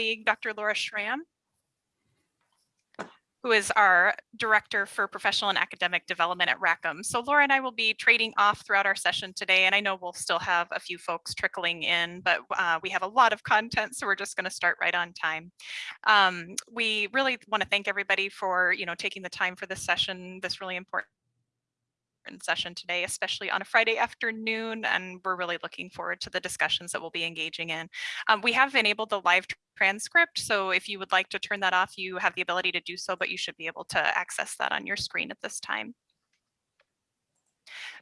colleague, Dr. Laura Schramm, who is our Director for Professional and Academic Development at Rackham. So Laura and I will be trading off throughout our session today, and I know we'll still have a few folks trickling in, but uh, we have a lot of content, so we're just going to start right on time. Um, we really want to thank everybody for, you know, taking the time for this session, this really important session today, especially on a Friday afternoon, and we're really looking forward to the discussions that we'll be engaging in. Um, we have enabled the live transcript, so if you would like to turn that off, you have the ability to do so, but you should be able to access that on your screen at this time.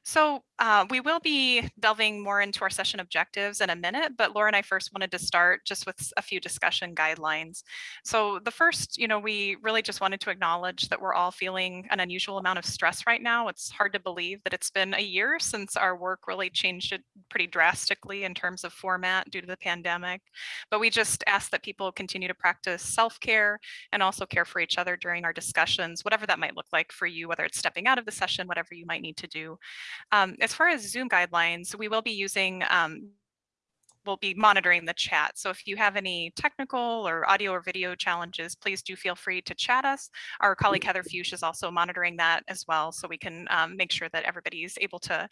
So uh, we will be delving more into our session objectives in a minute, but Laura and I first wanted to start just with a few discussion guidelines. So the first, you know, we really just wanted to acknowledge that we're all feeling an unusual amount of stress right now. It's hard to believe that it's been a year since our work really changed it pretty drastically in terms of format due to the pandemic. But we just ask that people continue to practice self-care and also care for each other during our discussions, whatever that might look like for you, whether it's stepping out of the session, whatever you might need to do. Um, as far as Zoom guidelines, we will be using um, we'll be monitoring the chat. So if you have any technical or audio or video challenges, please do feel free to chat us. Our colleague Heather Fuchs is also monitoring that as well, so we can um, make sure that everybody is able to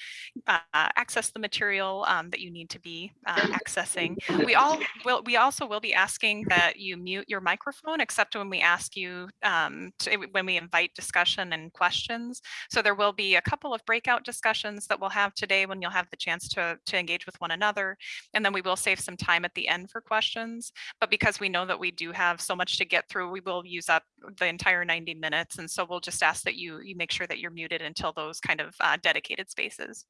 uh, access the material um, that you need to be uh, accessing. We all will. We also will be asking that you mute your microphone, except when we ask you um, to, when we invite discussion and questions. So there will be a couple of breakout discussions that we'll have today when you'll have the chance to to engage with one another, and then we will save some time at the end for questions, but because we know that we do have so much to get through, we will use up the entire 90 minutes. And so we'll just ask that you, you make sure that you're muted until those kind of uh, dedicated spaces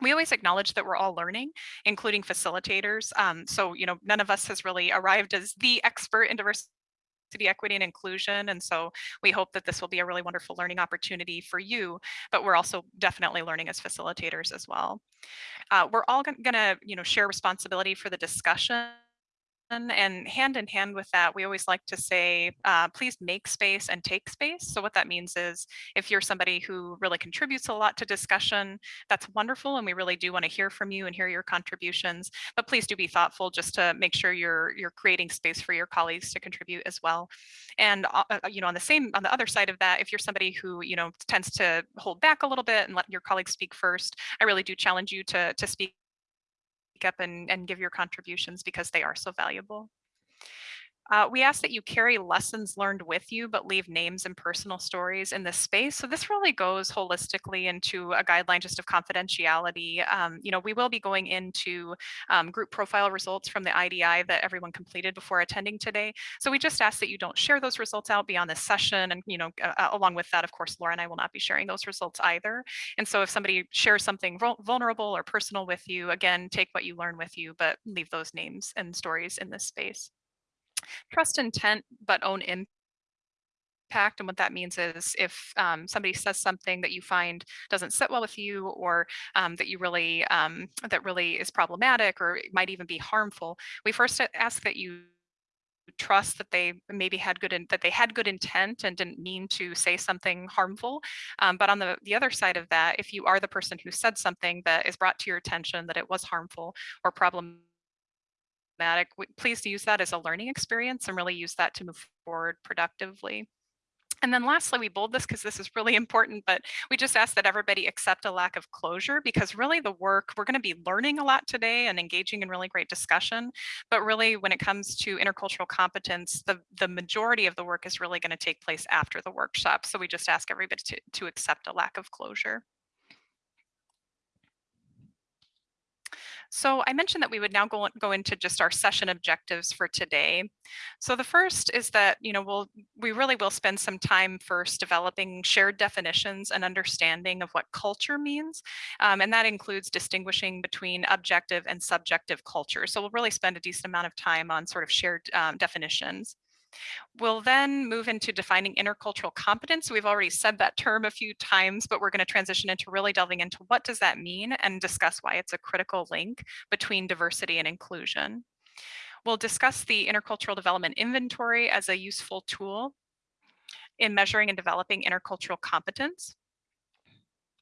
we always acknowledge that we're all learning, including facilitators. Um, so, you know, none of us has really arrived as the expert in diversity equity and inclusion and so we hope that this will be a really wonderful learning opportunity for you but we're also definitely learning as facilitators as well. Uh, we're all going to you know share responsibility for the discussion and hand in hand with that, we always like to say, uh, please make space and take space. So what that means is if you're somebody who really contributes a lot to discussion, that's wonderful. And we really do want to hear from you and hear your contributions, but please do be thoughtful just to make sure you're, you're creating space for your colleagues to contribute as well. And, uh, uh you know, on the same, on the other side of that, if you're somebody who, you know, tends to hold back a little bit and let your colleagues speak first, I really do challenge you to, to speak up and, and give your contributions because they are so valuable. Uh, we ask that you carry lessons learned with you, but leave names and personal stories in this space. So this really goes holistically into a guideline just of confidentiality. Um, you know, we will be going into um, group profile results from the IDI that everyone completed before attending today. So we just ask that you don't share those results out beyond this session. And, you know, uh, along with that, of course, Laura and I will not be sharing those results either. And so if somebody shares something vulnerable or personal with you, again, take what you learn with you, but leave those names and stories in this space. Trust intent, but own impact. And what that means is if um, somebody says something that you find doesn't sit well with you or um, that you really, um, that really is problematic or might even be harmful, we first ask that you trust that they maybe had good in, that they had good intent and didn't mean to say something harmful um, but on the the other side of that if you are the person who said something that is brought to your attention that it was harmful or problematic please use that as a learning experience and really use that to move forward productively. And then lastly, we bold this because this is really important, but we just ask that everybody accept a lack of closure because really the work, we're going to be learning a lot today and engaging in really great discussion. But really when it comes to intercultural competence, the, the majority of the work is really going to take place after the workshop. So we just ask everybody to, to accept a lack of closure. So I mentioned that we would now go, go into just our session objectives for today. So the first is that, you know, we'll, we really will spend some time first developing shared definitions and understanding of what culture means. Um, and that includes distinguishing between objective and subjective culture. So we'll really spend a decent amount of time on sort of shared um, definitions. We'll then move into defining intercultural competence. We've already said that term a few times, but we're going to transition into really delving into what does that mean and discuss why it's a critical link between diversity and inclusion. We'll discuss the intercultural development inventory as a useful tool in measuring and developing intercultural competence.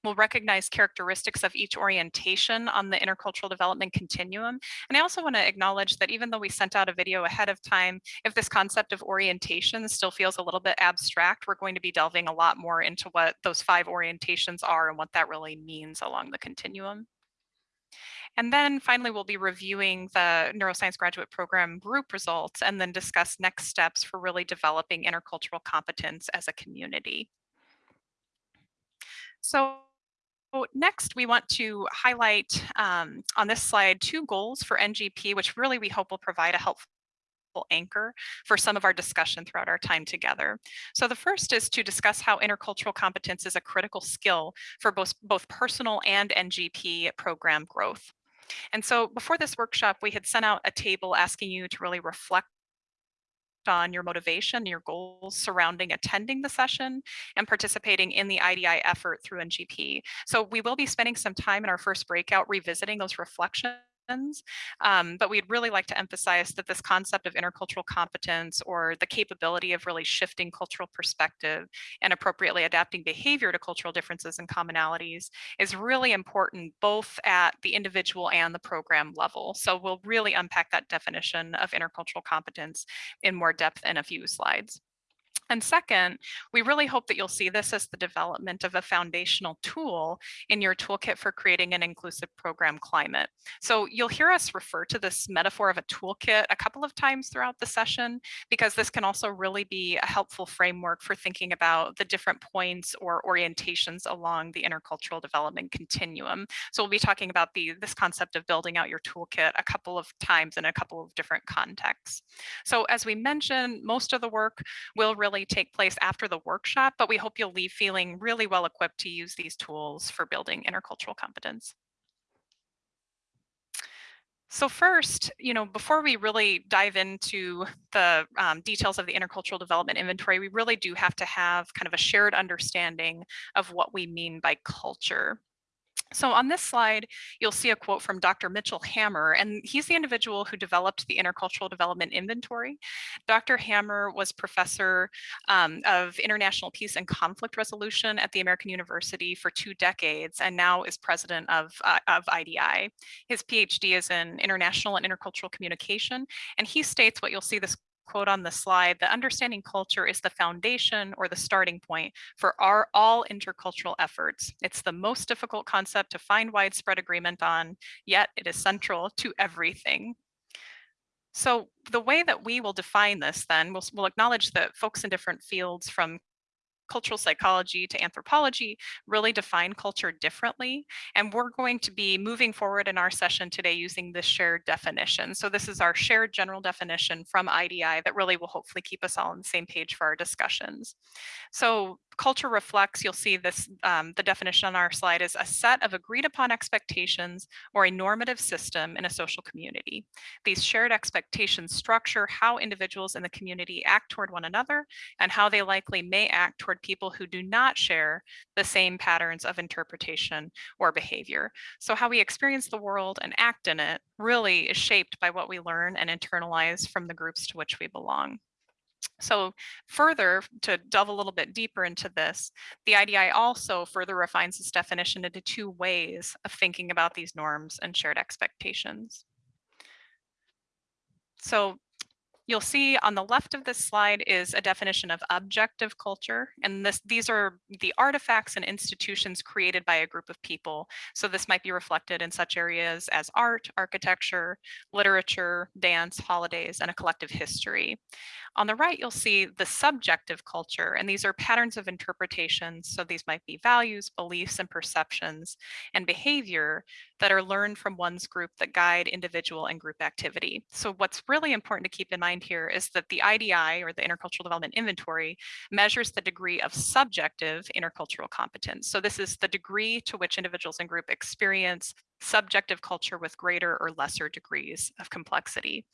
We'll recognize characteristics of each orientation on the intercultural development continuum. And I also want to acknowledge that even though we sent out a video ahead of time, if this concept of orientation still feels a little bit abstract, we're going to be delving a lot more into what those five orientations are and what that really means along the continuum. And then finally, we'll be reviewing the neuroscience graduate program group results and then discuss next steps for really developing intercultural competence as a community. So next, we want to highlight um, on this slide two goals for NGP, which really we hope will provide a helpful anchor for some of our discussion throughout our time together. So the first is to discuss how intercultural competence is a critical skill for both, both personal and NGP program growth. And so before this workshop, we had sent out a table asking you to really reflect on your motivation, your goals surrounding attending the session and participating in the IDI effort through NGP. So we will be spending some time in our first breakout revisiting those reflections um, but we'd really like to emphasize that this concept of intercultural competence or the capability of really shifting cultural perspective and appropriately adapting behavior to cultural differences and commonalities is really important both at the individual and the program level. So we'll really unpack that definition of intercultural competence in more depth in a few slides. And second, we really hope that you'll see this as the development of a foundational tool in your toolkit for creating an inclusive program climate. So you'll hear us refer to this metaphor of a toolkit a couple of times throughout the session, because this can also really be a helpful framework for thinking about the different points or orientations along the intercultural development continuum. So we'll be talking about the this concept of building out your toolkit a couple of times in a couple of different contexts. So as we mentioned, most of the work will really take place after the workshop, but we hope you'll leave feeling really well equipped to use these tools for building intercultural competence. So first, you know, before we really dive into the um, details of the intercultural development inventory, we really do have to have kind of a shared understanding of what we mean by culture. So on this slide, you'll see a quote from Dr. Mitchell Hammer, and he's the individual who developed the Intercultural Development Inventory. Dr. Hammer was professor um, of international peace and conflict resolution at the American University for two decades, and now is president of, uh, of IDI. His PhD is in international and intercultural communication, and he states what you'll see this quote on the slide, the understanding culture is the foundation or the starting point for our all intercultural efforts. It's the most difficult concept to find widespread agreement on, yet it is central to everything. So the way that we will define this then, we'll, we'll acknowledge that folks in different fields from cultural psychology to anthropology really define culture differently. And we're going to be moving forward in our session today using this shared definition. So this is our shared general definition from IDI that really will hopefully keep us all on the same page for our discussions. So culture reflects, you'll see this, um, the definition on our slide is a set of agreed upon expectations or a normative system in a social community. These shared expectations structure how individuals in the community act toward one another and how they likely may act toward people who do not share the same patterns of interpretation or behavior. So how we experience the world and act in it really is shaped by what we learn and internalize from the groups to which we belong. So further, to delve a little bit deeper into this, the IDI also further refines this definition into two ways of thinking about these norms and shared expectations. So You'll see on the left of this slide is a definition of objective culture. And this, these are the artifacts and institutions created by a group of people. So this might be reflected in such areas as art, architecture, literature, dance, holidays, and a collective history. On the right, you'll see the subjective culture, and these are patterns of interpretation. So these might be values, beliefs, and perceptions and behavior that are learned from one's group that guide individual and group activity. So what's really important to keep in mind here is that the IDI or the Intercultural Development Inventory measures the degree of subjective intercultural competence. So this is the degree to which individuals and group experience subjective culture with greater or lesser degrees of complexity.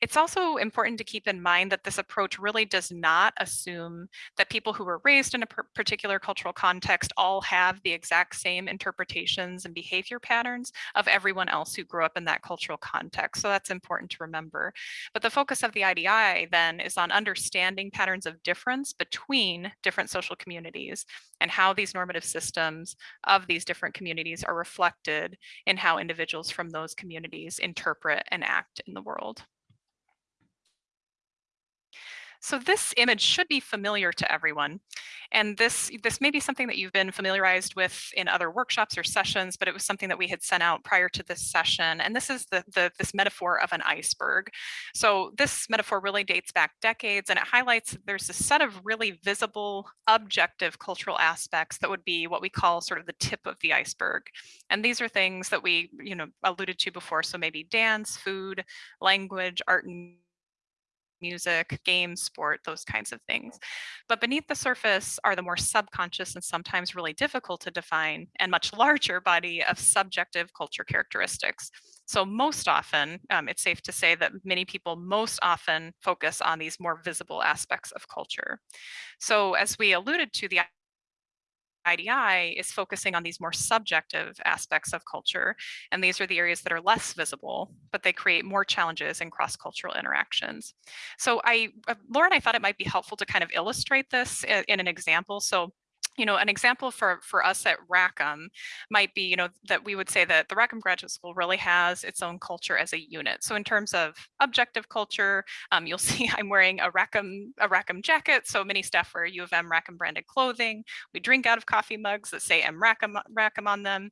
It's also important to keep in mind that this approach really does not assume that people who were raised in a particular cultural context all have the exact same interpretations and behavior patterns of everyone else who grew up in that cultural context. So that's important to remember. But the focus of the IDI then is on understanding patterns of difference between different social communities and how these normative systems of these different communities are reflected in how individuals from those communities interpret and act in the world. So this image should be familiar to everyone. And this, this may be something that you've been familiarized with in other workshops or sessions, but it was something that we had sent out prior to this session. And this is the, the this metaphor of an iceberg. So this metaphor really dates back decades and it highlights there's a set of really visible, objective cultural aspects that would be what we call sort of the tip of the iceberg. And these are things that we, you know, alluded to before. So maybe dance, food, language, art and music, games, sport, those kinds of things. But beneath the surface are the more subconscious and sometimes really difficult to define and much larger body of subjective culture characteristics. So most often, um, it's safe to say that many people most often focus on these more visible aspects of culture. So as we alluded to, the IDI is focusing on these more subjective aspects of culture. And these are the areas that are less visible, but they create more challenges in cross-cultural interactions. So I, uh, Lauren, I thought it might be helpful to kind of illustrate this in, in an example. So you know, an example for, for us at Rackham might be, you know, that we would say that the Rackham Graduate School really has its own culture as a unit. So in terms of objective culture, um, you'll see I'm wearing a Rackham, a Rackham jacket. So many staff wear U of M Rackham branded clothing. We drink out of coffee mugs that say M Rackham, Rackham on them.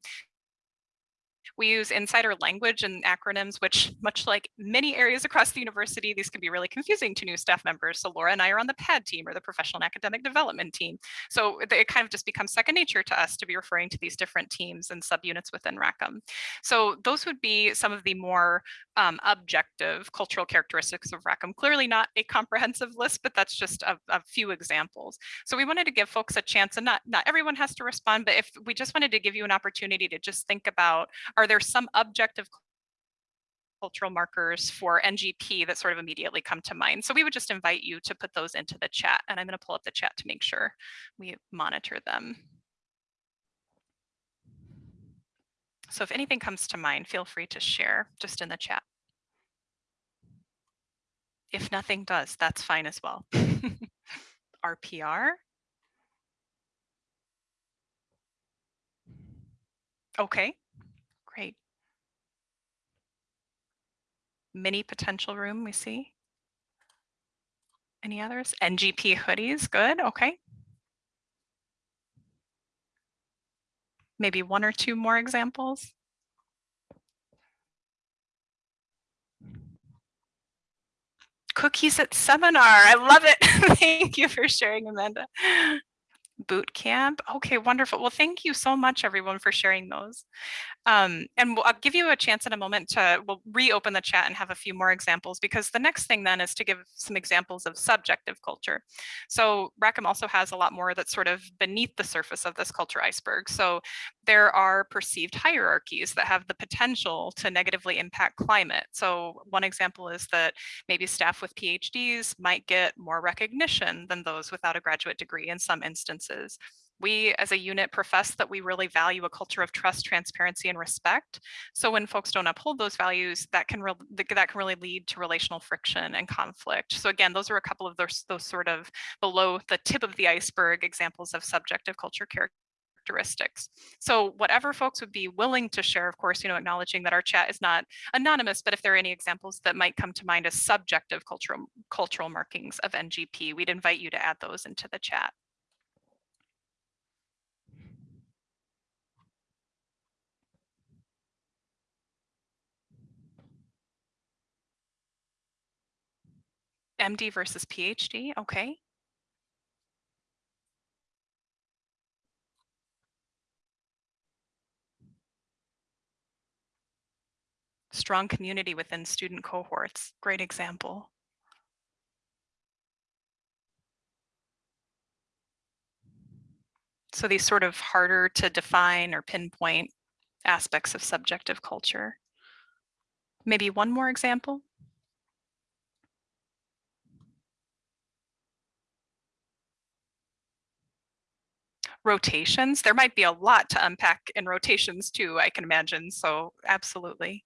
We use insider language and acronyms, which much like many areas across the university, these can be really confusing to new staff members. So Laura and I are on the PAD team or the professional and academic development team. So it kind of just becomes second nature to us to be referring to these different teams and subunits within Rackham. So those would be some of the more um, objective cultural characteristics of Rackham. Clearly not a comprehensive list, but that's just a, a few examples. So we wanted to give folks a chance and not, not everyone has to respond, but if we just wanted to give you an opportunity to just think about are there some objective cultural markers for NGP that sort of immediately come to mind. So we would just invite you to put those into the chat and I'm going to pull up the chat to make sure we monitor them. So if anything comes to mind, feel free to share just in the chat. If nothing does, that's fine as well. RPR. Okay, Great. Mini potential room we see. Any others? NGP hoodies, good, okay. Maybe one or two more examples. Cookies at seminar, I love it. Thank you for sharing, Amanda. Boot camp, okay, wonderful. Well, thank you so much, everyone, for sharing those. Um, and I'll give you a chance in a moment to we'll reopen the chat and have a few more examples because the next thing then is to give some examples of subjective culture. So Rackham also has a lot more that's sort of beneath the surface of this culture iceberg. So there are perceived hierarchies that have the potential to negatively impact climate. So one example is that maybe staff with PhDs might get more recognition than those without a graduate degree in some instances we as a unit profess that we really value a culture of trust, transparency, and respect. So when folks don't uphold those values, that can that can really lead to relational friction and conflict. So again, those are a couple of those those sort of below the tip of the iceberg examples of subjective culture characteristics. So whatever folks would be willing to share, of course, you know, acknowledging that our chat is not anonymous, but if there are any examples that might come to mind as subjective cultural cultural markings of NGP, we'd invite you to add those into the chat. MD versus PhD, okay. Strong community within student cohorts, great example. So these sort of harder to define or pinpoint aspects of subjective culture. Maybe one more example? Rotations, there might be a lot to unpack in rotations too, I can imagine, so absolutely.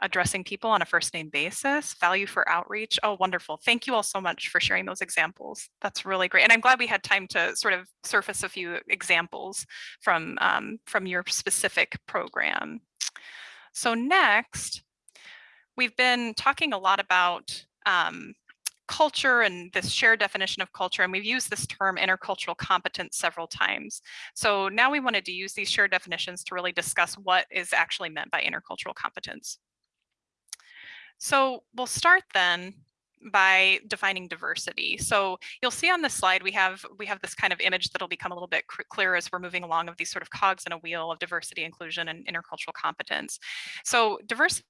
Addressing people on a first name basis, value for outreach. Oh, wonderful. Thank you all so much for sharing those examples. That's really great. And I'm glad we had time to sort of surface a few examples from, um, from your specific program. So next, we've been talking a lot about um, culture and this shared definition of culture, and we've used this term intercultural competence several times. So now we wanted to use these shared definitions to really discuss what is actually meant by intercultural competence. So we'll start then by defining diversity. So you'll see on this slide, we have we have this kind of image that'll become a little bit clearer as we're moving along of these sort of cogs in a wheel of diversity, inclusion, and intercultural competence. So diversity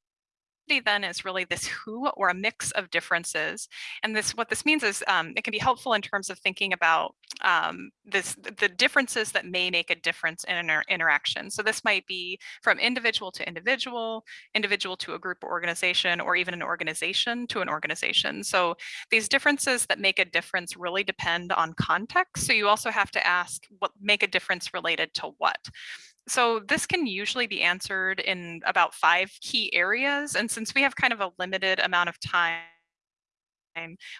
then is really this who or a mix of differences. And this what this means is um, it can be helpful in terms of thinking about um, this the differences that may make a difference in an interaction. So this might be from individual to individual, individual to a group or organization, or even an organization to an organization. So these differences that make a difference really depend on context. So you also have to ask what make a difference related to what. So this can usually be answered in about five key areas. And since we have kind of a limited amount of time,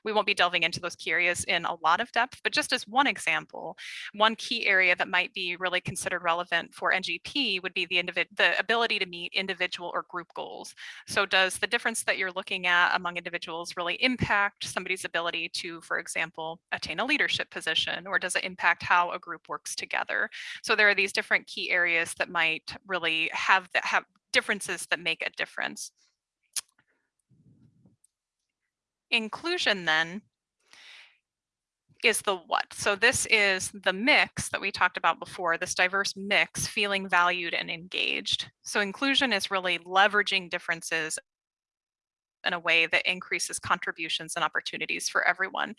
we won't be delving into those key areas in a lot of depth, but just as one example, one key area that might be really considered relevant for NGP would be the, the ability to meet individual or group goals. So does the difference that you're looking at among individuals really impact somebody's ability to, for example, attain a leadership position, or does it impact how a group works together? So there are these different key areas that might really have that have differences that make a difference. Inclusion then is the what. So this is the mix that we talked about before, this diverse mix, feeling valued and engaged. So inclusion is really leveraging differences in a way that increases contributions and opportunities for everyone.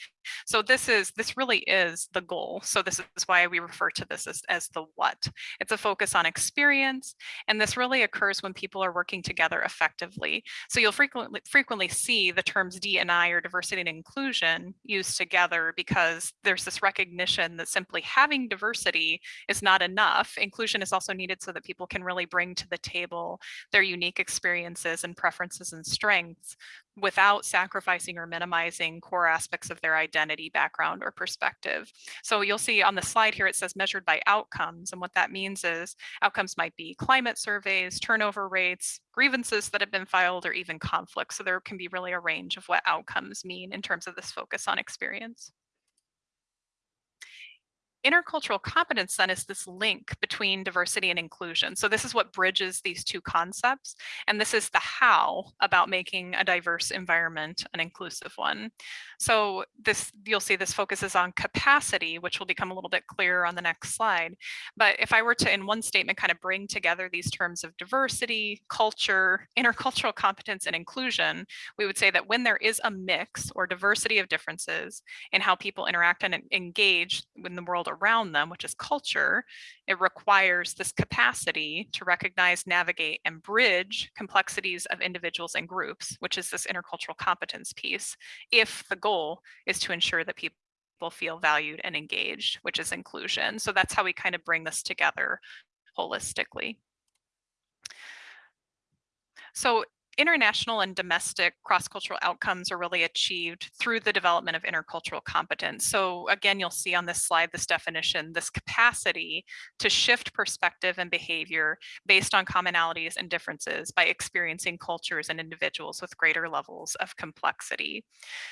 So this is this really is the goal. So this is why we refer to this as, as the what. It's a focus on experience, and this really occurs when people are working together effectively. So you'll frequently frequently see the terms D&I or diversity and inclusion used together because there's this recognition that simply having diversity is not enough. Inclusion is also needed so that people can really bring to the table their unique experiences and preferences and strengths without sacrificing or minimizing core aspects of their identity, background, or perspective. So you'll see on the slide here, it says measured by outcomes. And what that means is outcomes might be climate surveys, turnover rates, grievances that have been filed, or even conflicts. So there can be really a range of what outcomes mean in terms of this focus on experience intercultural competence then is this link between diversity and inclusion. So this is what bridges these two concepts. And this is the how about making a diverse environment an inclusive one. So this you'll see this focuses on capacity, which will become a little bit clearer on the next slide. But if I were to in one statement kind of bring together these terms of diversity, culture, intercultural competence, and inclusion, we would say that when there is a mix or diversity of differences in how people interact and engage in the world around them, which is culture, it requires this capacity to recognize, navigate, and bridge complexities of individuals and groups, which is this intercultural competence piece, if the goal is to ensure that people feel valued and engaged, which is inclusion. So that's how we kind of bring this together holistically. So international and domestic cross-cultural outcomes are really achieved through the development of intercultural competence. So again, you'll see on this slide, this definition, this capacity to shift perspective and behavior based on commonalities and differences by experiencing cultures and individuals with greater levels of complexity.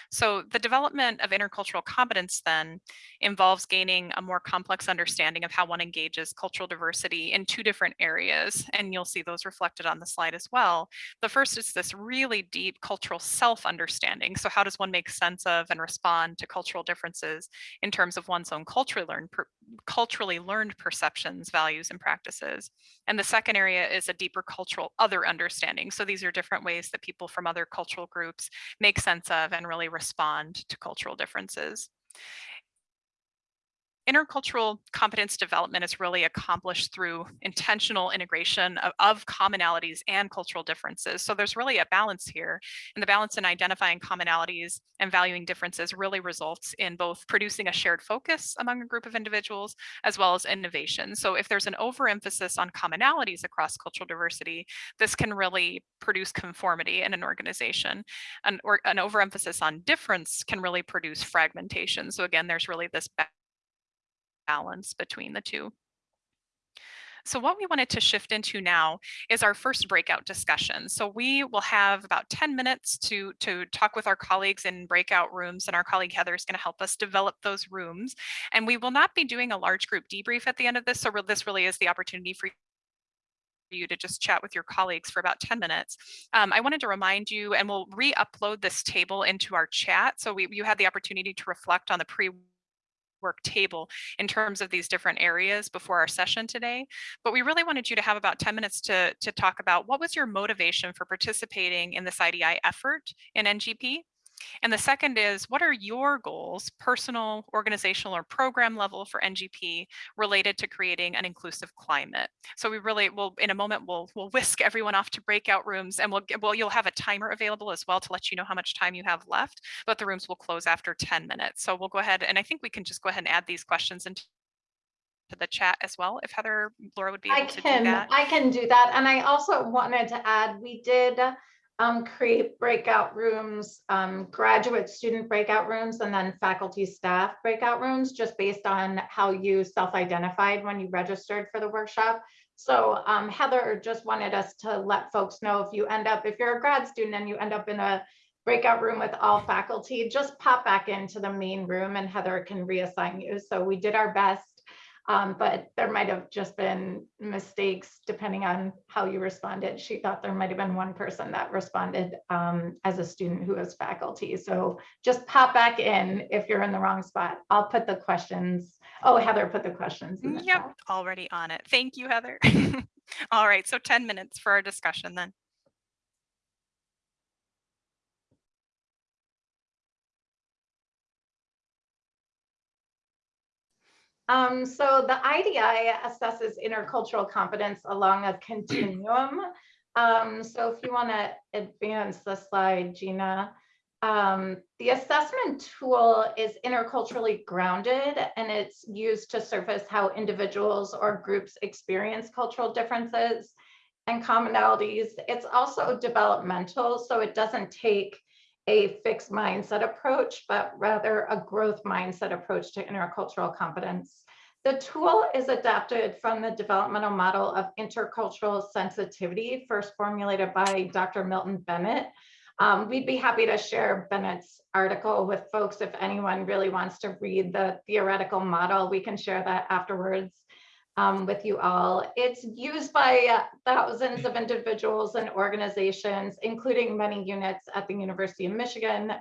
So the development of intercultural competence then involves gaining a more complex understanding of how one engages cultural diversity in two different areas. And you'll see those reflected on the slide as well. The first is this really deep cultural self-understanding. So how does one make sense of and respond to cultural differences in terms of one's own culturally learned, culturally learned perceptions, values, and practices? And the second area is a deeper cultural other understanding. So these are different ways that people from other cultural groups make sense of and really respond to cultural differences. Intercultural competence development is really accomplished through intentional integration of, of, commonalities and cultural differences. So there's really a balance here. And the balance in identifying commonalities and valuing differences really results in both producing a shared focus among a group of individuals as well as innovation. So if there's an overemphasis on commonalities across cultural diversity, this can really produce conformity in an organization. An, or, an overemphasis on difference can really produce fragmentation. So again, there's really this balance between the two. So what we wanted to shift into now is our first breakout discussion. So we will have about 10 minutes to, to talk with our colleagues in breakout rooms and our colleague Heather is gonna help us develop those rooms. And we will not be doing a large group debrief at the end of this. So this really is the opportunity for you to just chat with your colleagues for about 10 minutes. Um, I wanted to remind you, and we'll re-upload this table into our chat. So we, you had the opportunity to reflect on the pre work table in terms of these different areas before our session today. But we really wanted you to have about 10 minutes to, to talk about what was your motivation for participating in this IDI effort in NGP? And the second is, what are your goals, personal, organizational, or program level for NGP related to creating an inclusive climate? So we really will, in a moment, we'll, we'll whisk everyone off to breakout rooms and we'll, well, you'll have a timer available as well to let you know how much time you have left, but the rooms will close after 10 minutes. So we'll go ahead, and I think we can just go ahead and add these questions into to the chat as well if Heather Laura would be able I to do that. I can do that. And I also wanted to add, we did um, create breakout rooms, um, graduate student breakout rooms, and then faculty staff breakout rooms, just based on how you self-identified when you registered for the workshop. So um, Heather just wanted us to let folks know if you end up, if you're a grad student and you end up in a breakout room with all faculty, just pop back into the main room and Heather can reassign you. So we did our best um, but there might have just been mistakes depending on how you responded. She thought there might have been one person that responded um, as a student who was faculty. So just pop back in if you're in the wrong spot. I'll put the questions. Oh, Heather put the questions. The yep, chat. already on it. Thank you, Heather. All right, so 10 minutes for our discussion then. Um, so the IDI assesses intercultural competence along a continuum. Um, so if you want to advance the slide, Gina, um, the assessment tool is interculturally grounded and it's used to surface how individuals or groups experience cultural differences and commonalities. It's also developmental, so it doesn't take a fixed mindset approach, but rather a growth mindset approach to intercultural competence. The tool is adapted from the developmental model of intercultural sensitivity, first formulated by Dr. Milton Bennett. Um, we'd be happy to share Bennett's article with folks if anyone really wants to read the theoretical model. We can share that afterwards um, with you all. It's used by uh, thousands of individuals and organizations, including many units at the University of Michigan,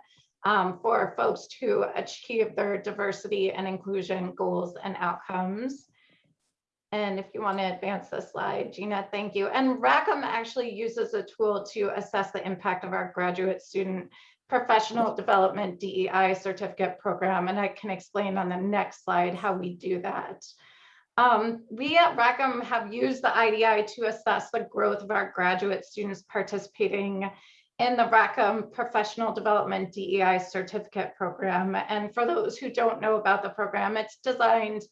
um, for folks to achieve their diversity and inclusion goals and outcomes. And if you want to advance the slide, Gina, thank you. And Rackham actually uses a tool to assess the impact of our graduate student professional development DEI certificate program. And I can explain on the next slide how we do that. Um, we at Rackham have used the IDI to assess the growth of our graduate students participating in the Rackham Professional Development DEI Certificate Program. And for those who don't know about the program, it's designed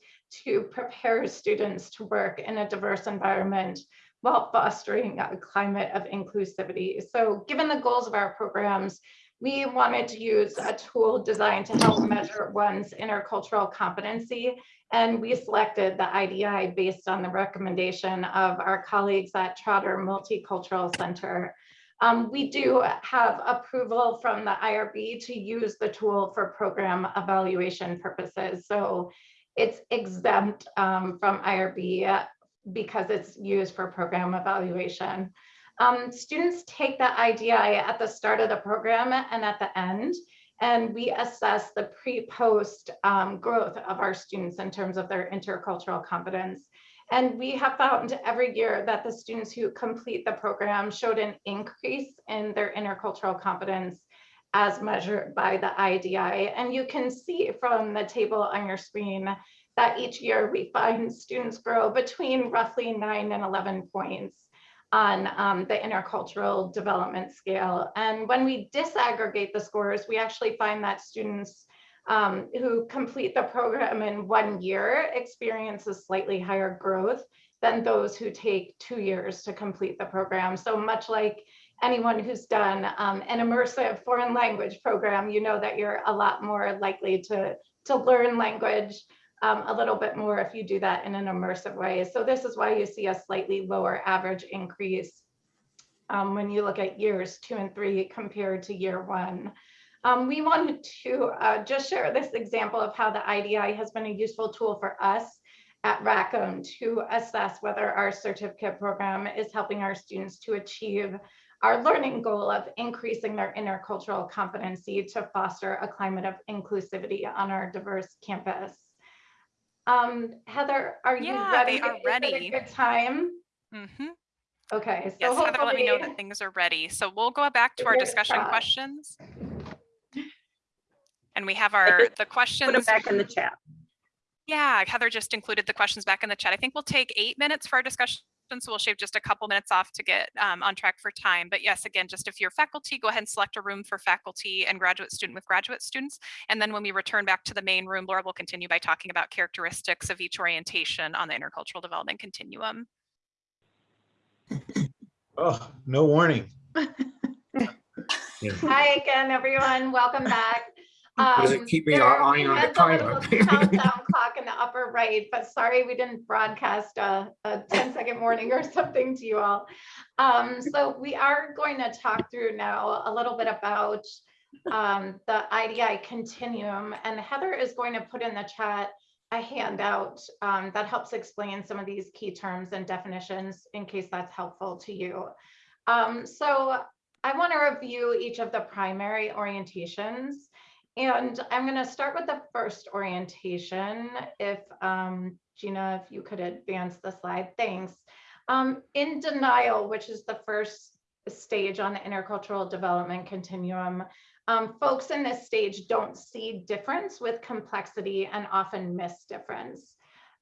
to prepare students to work in a diverse environment while fostering a climate of inclusivity. So given the goals of our programs, we wanted to use a tool designed to help measure one's intercultural competency. And we selected the IDI based on the recommendation of our colleagues at Trotter Multicultural Center. Um, we do have approval from the IRB to use the tool for program evaluation purposes. So it's exempt um, from IRB because it's used for program evaluation. Um, students take the IDI at the start of the program and at the end, and we assess the pre-post um, growth of our students in terms of their intercultural competence. And we have found every year that the students who complete the program showed an increase in their intercultural competence as measured by the IDI. And you can see from the table on your screen that each year we find students grow between roughly nine and 11 points on um, the intercultural development scale. And when we disaggregate the scores, we actually find that students um, who complete the program in one year experience a slightly higher growth than those who take two years to complete the program. So much like anyone who's done um, an immersive foreign language program, you know that you're a lot more likely to, to learn language um, a little bit more if you do that in an immersive way. So this is why you see a slightly lower average increase um, when you look at years two and three compared to year one. Um, we wanted to uh, just share this example of how the IDI has been a useful tool for us at Rackham to assess whether our certificate program is helping our students to achieve our learning goal of increasing their intercultural competency to foster a climate of inclusivity on our diverse campus. Um, Heather, are you Yeah, ready? they are Is it a ready. Good time? hmm Okay, so Yes, Heather, let me know that things are ready. So we'll go back to our discussion crossed. questions. And we have our, the Put them questions. back in the chat. Yeah, Heather just included the questions back in the chat. I think we'll take eight minutes for our discussion, so we'll shave just a couple minutes off to get um, on track for time. But yes, again, just if you're faculty, go ahead and select a room for faculty and graduate student with graduate students. And then when we return back to the main room, Laura will continue by talking about characteristics of each orientation on the intercultural development continuum. Oh, no warning. Hi again, everyone. Welcome back. Does Um, it keep me there- on the timer? Countdown clock in the upper right, but sorry, we didn't broadcast a, a 10 second warning or something to you all. Um, so we are going to talk through now a little bit about um, the IDI continuum and Heather is going to put in the chat a handout um, that helps explain some of these key terms and definitions in case that's helpful to you. Um, so I want to review each of the primary orientations. And I'm going to start with the first orientation. If um, Gina, if you could advance the slide, thanks. Um, in denial, which is the first stage on the intercultural development continuum, um, folks in this stage don't see difference with complexity and often miss difference.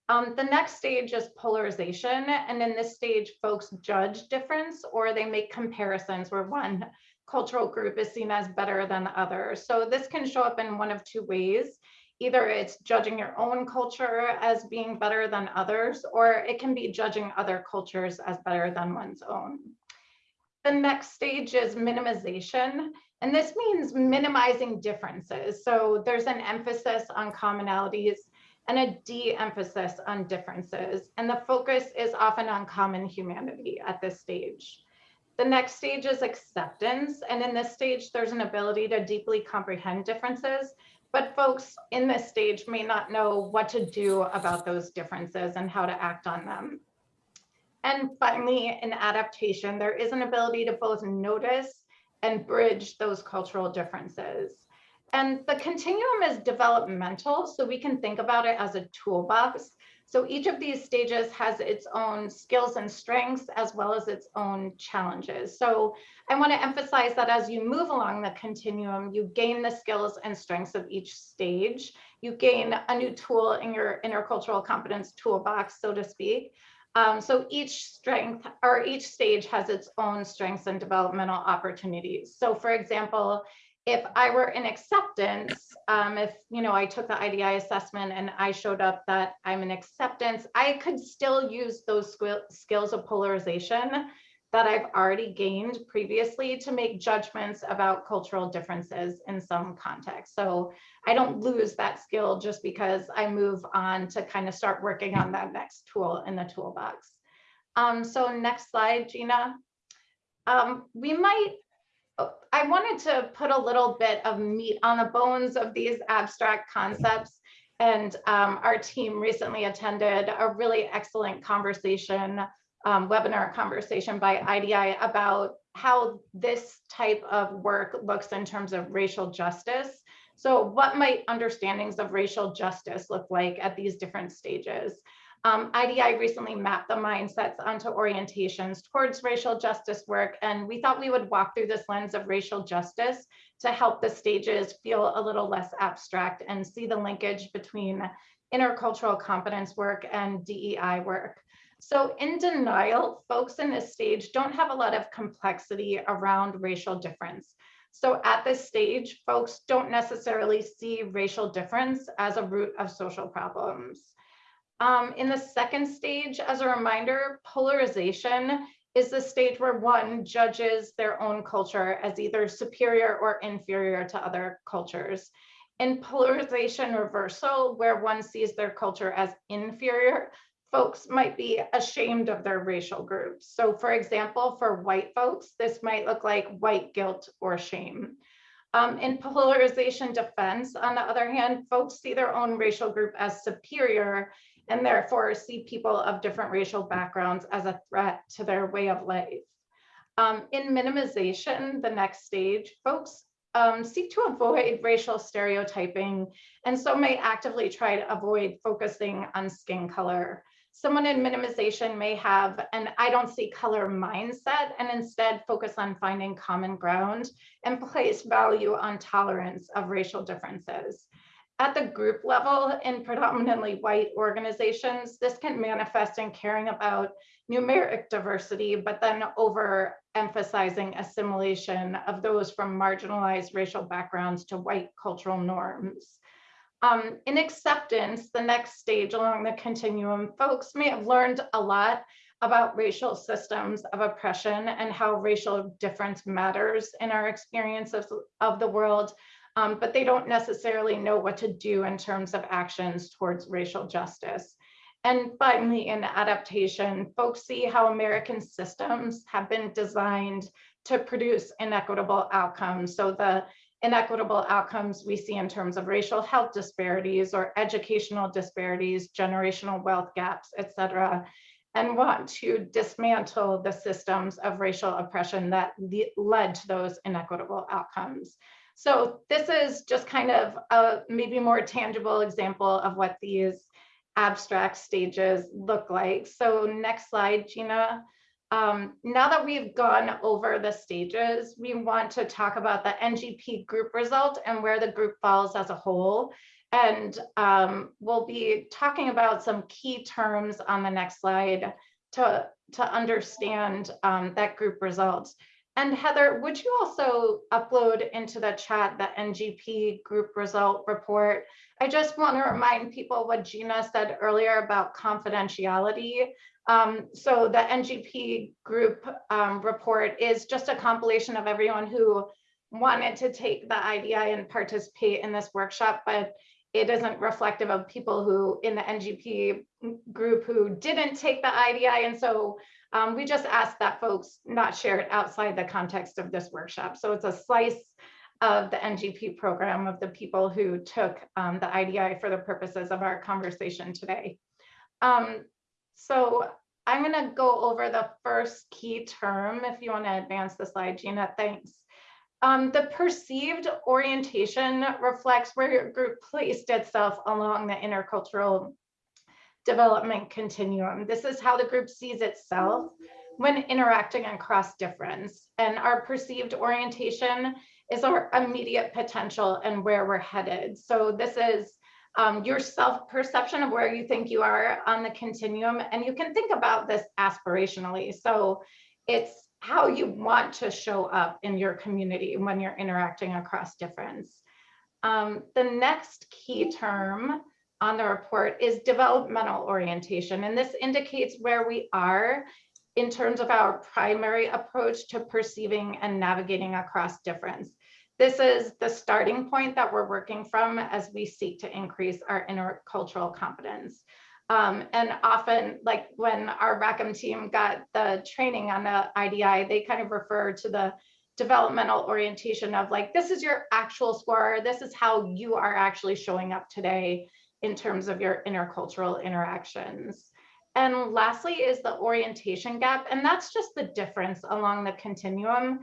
Um, the next stage is polarization. And in this stage, folks judge difference or they make comparisons where one cultural group is seen as better than the other. So this can show up in one of two ways. Either it's judging your own culture as being better than others, or it can be judging other cultures as better than one's own. The next stage is minimization. And this means minimizing differences. So there's an emphasis on commonalities and a de-emphasis on differences. And the focus is often on common humanity at this stage. The next stage is acceptance. And in this stage, there's an ability to deeply comprehend differences, but folks in this stage may not know what to do about those differences and how to act on them. And finally, in adaptation, there is an ability to both notice and bridge those cultural differences. And the continuum is developmental, so we can think about it as a toolbox. So each of these stages has its own skills and strengths as well as its own challenges. So I want to emphasize that as you move along the continuum, you gain the skills and strengths of each stage. You gain a new tool in your intercultural competence toolbox, so to speak. Um, so each strength or each stage has its own strengths and developmental opportunities. So for example, if I were in acceptance, um, if you know I took the IDI assessment and I showed up that I'm in acceptance, I could still use those skills of polarization that I've already gained previously to make judgments about cultural differences in some context. So I don't lose that skill just because I move on to kind of start working on that next tool in the toolbox. Um, so next slide, Gina. Um, we might I wanted to put a little bit of meat on the bones of these abstract concepts. And um, our team recently attended a really excellent conversation, um, webinar conversation by IDI about how this type of work looks in terms of racial justice. So what might understandings of racial justice look like at these different stages? Um, IDI recently mapped the mindsets onto orientations towards racial justice work, and we thought we would walk through this lens of racial justice to help the stages feel a little less abstract and see the linkage between intercultural competence work and DEI work. So in denial, folks in this stage don't have a lot of complexity around racial difference. So at this stage, folks don't necessarily see racial difference as a root of social problems. Um, in the second stage, as a reminder, polarization is the stage where one judges their own culture as either superior or inferior to other cultures. In polarization reversal, where one sees their culture as inferior, folks might be ashamed of their racial groups. So for example, for white folks, this might look like white guilt or shame. Um, in polarization defense, on the other hand, folks see their own racial group as superior and therefore see people of different racial backgrounds as a threat to their way of life. Um, in minimization, the next stage, folks um, seek to avoid racial stereotyping and so may actively try to avoid focusing on skin color. Someone in minimization may have an I don't see color mindset and instead focus on finding common ground and place value on tolerance of racial differences. At the group level in predominantly white organizations, this can manifest in caring about numeric diversity, but then over emphasizing assimilation of those from marginalized racial backgrounds to white cultural norms. Um, in acceptance, the next stage along the continuum, folks may have learned a lot about racial systems of oppression and how racial difference matters in our experiences of, of the world, um, but they don't necessarily know what to do in terms of actions towards racial justice. And finally, in adaptation, folks see how American systems have been designed to produce inequitable outcomes. So the inequitable outcomes we see in terms of racial health disparities or educational disparities, generational wealth gaps, et cetera, and want to dismantle the systems of racial oppression that led to those inequitable outcomes. So this is just kind of a maybe more tangible example of what these abstract stages look like. So next slide, Gina. Um, now that we've gone over the stages, we want to talk about the NGP group result and where the group falls as a whole. And um, we'll be talking about some key terms on the next slide to, to understand um, that group results. And Heather, would you also upload into the chat the NGP group result report? I just want to remind people what Gina said earlier about confidentiality. Um, so the NGP group um, report is just a compilation of everyone who wanted to take the IDI and participate in this workshop, but it isn't reflective of people who in the NGP group who didn't take the IDI. And so um, we just ask that folks not share it outside the context of this workshop. So it's a slice of the NGP program of the people who took um, the IDI for the purposes of our conversation today. Um, so I'm going to go over the first key term. If you want to advance the slide, Gina, thanks. Um, the perceived orientation reflects where your group placed itself along the intercultural development continuum. This is how the group sees itself when interacting across difference. And our perceived orientation is our immediate potential and where we're headed. So this is um, your self-perception of where you think you are on the continuum. And you can think about this aspirationally. So it's how you want to show up in your community when you're interacting across difference. Um, the next key term on the report is developmental orientation. And this indicates where we are in terms of our primary approach to perceiving and navigating across difference. This is the starting point that we're working from as we seek to increase our intercultural competence. Um, and often, like when our Rackham team got the training on the IDI, they kind of refer to the developmental orientation of like, this is your actual score. This is how you are actually showing up today in terms of your intercultural interactions. And lastly is the orientation gap. And that's just the difference along the continuum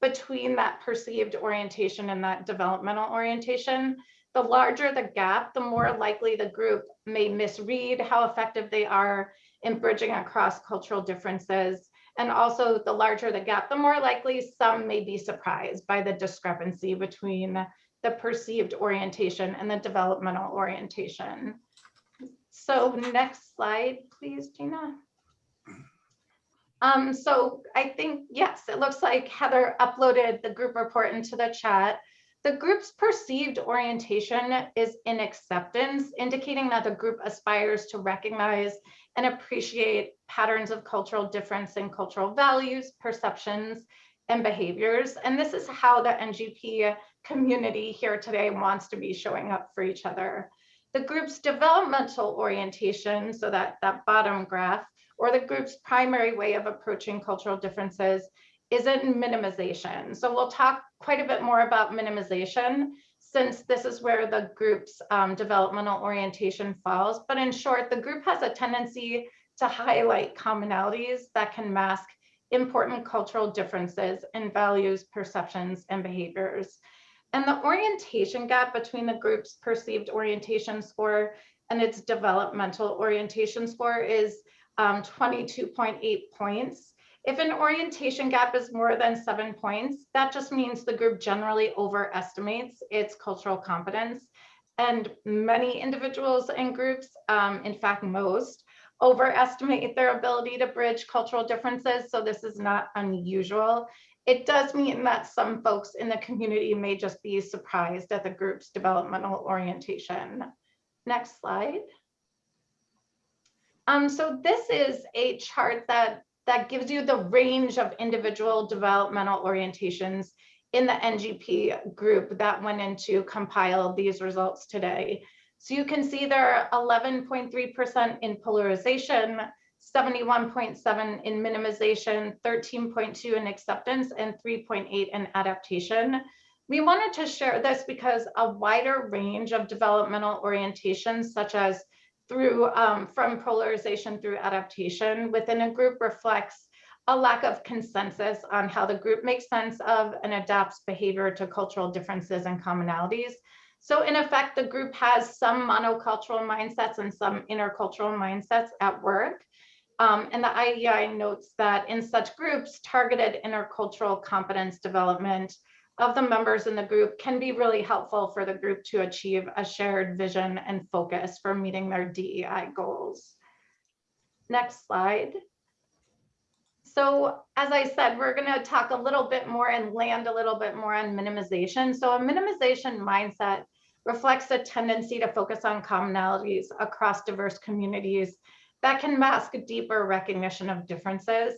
between that perceived orientation and that developmental orientation. The larger the gap, the more likely the group may misread how effective they are in bridging across cultural differences. And also the larger the gap, the more likely some may be surprised by the discrepancy between the perceived orientation and the developmental orientation. So next slide, please, Gina. Um, so I think, yes, it looks like Heather uploaded the group report into the chat. The group's perceived orientation is in acceptance, indicating that the group aspires to recognize and appreciate patterns of cultural difference in cultural values, perceptions, and behaviors. And this is how the NGP community here today wants to be showing up for each other. The group's developmental orientation, so that, that bottom graph, or the group's primary way of approaching cultural differences is in minimization. So we'll talk quite a bit more about minimization since this is where the group's um, developmental orientation falls. But in short, the group has a tendency to highlight commonalities that can mask important cultural differences in values, perceptions, and behaviors. And the orientation gap between the group's perceived orientation score and its developmental orientation score is um, 22.8 points. If an orientation gap is more than seven points, that just means the group generally overestimates its cultural competence. And many individuals and groups, um, in fact, most, overestimate their ability to bridge cultural differences. So this is not unusual. It does mean that some folks in the community may just be surprised at the group's developmental orientation. Next slide. Um, so this is a chart that, that gives you the range of individual developmental orientations in the NGP group that went into compile these results today. So you can see there are 11.3% in polarization, 71.7 in minimization, 13.2 in acceptance, and 3.8 in adaptation. We wanted to share this because a wider range of developmental orientations, such as through um, from polarization through adaptation within a group reflects a lack of consensus on how the group makes sense of and adapts behavior to cultural differences and commonalities. So in effect, the group has some monocultural mindsets and some intercultural mindsets at work. Um, and the IDI notes that in such groups, targeted intercultural competence development of the members in the group can be really helpful for the group to achieve a shared vision and focus for meeting their DEI goals. Next slide. So as I said, we're going to talk a little bit more and land a little bit more on minimization. So a minimization mindset reflects a tendency to focus on commonalities across diverse communities that can mask deeper recognition of differences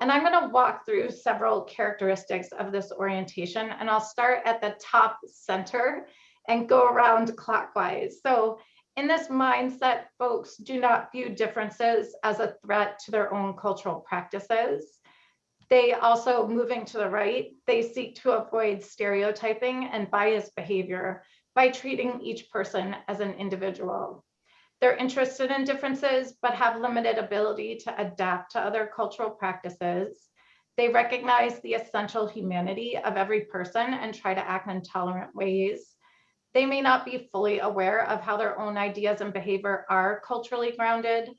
and I'm going to walk through several characteristics of this orientation, and I'll start at the top center and go around clockwise. So in this mindset, folks do not view differences as a threat to their own cultural practices. They also, moving to the right, they seek to avoid stereotyping and biased behavior by treating each person as an individual. They're interested in differences, but have limited ability to adapt to other cultural practices. They recognize the essential humanity of every person and try to act in tolerant ways. They may not be fully aware of how their own ideas and behavior are culturally grounded,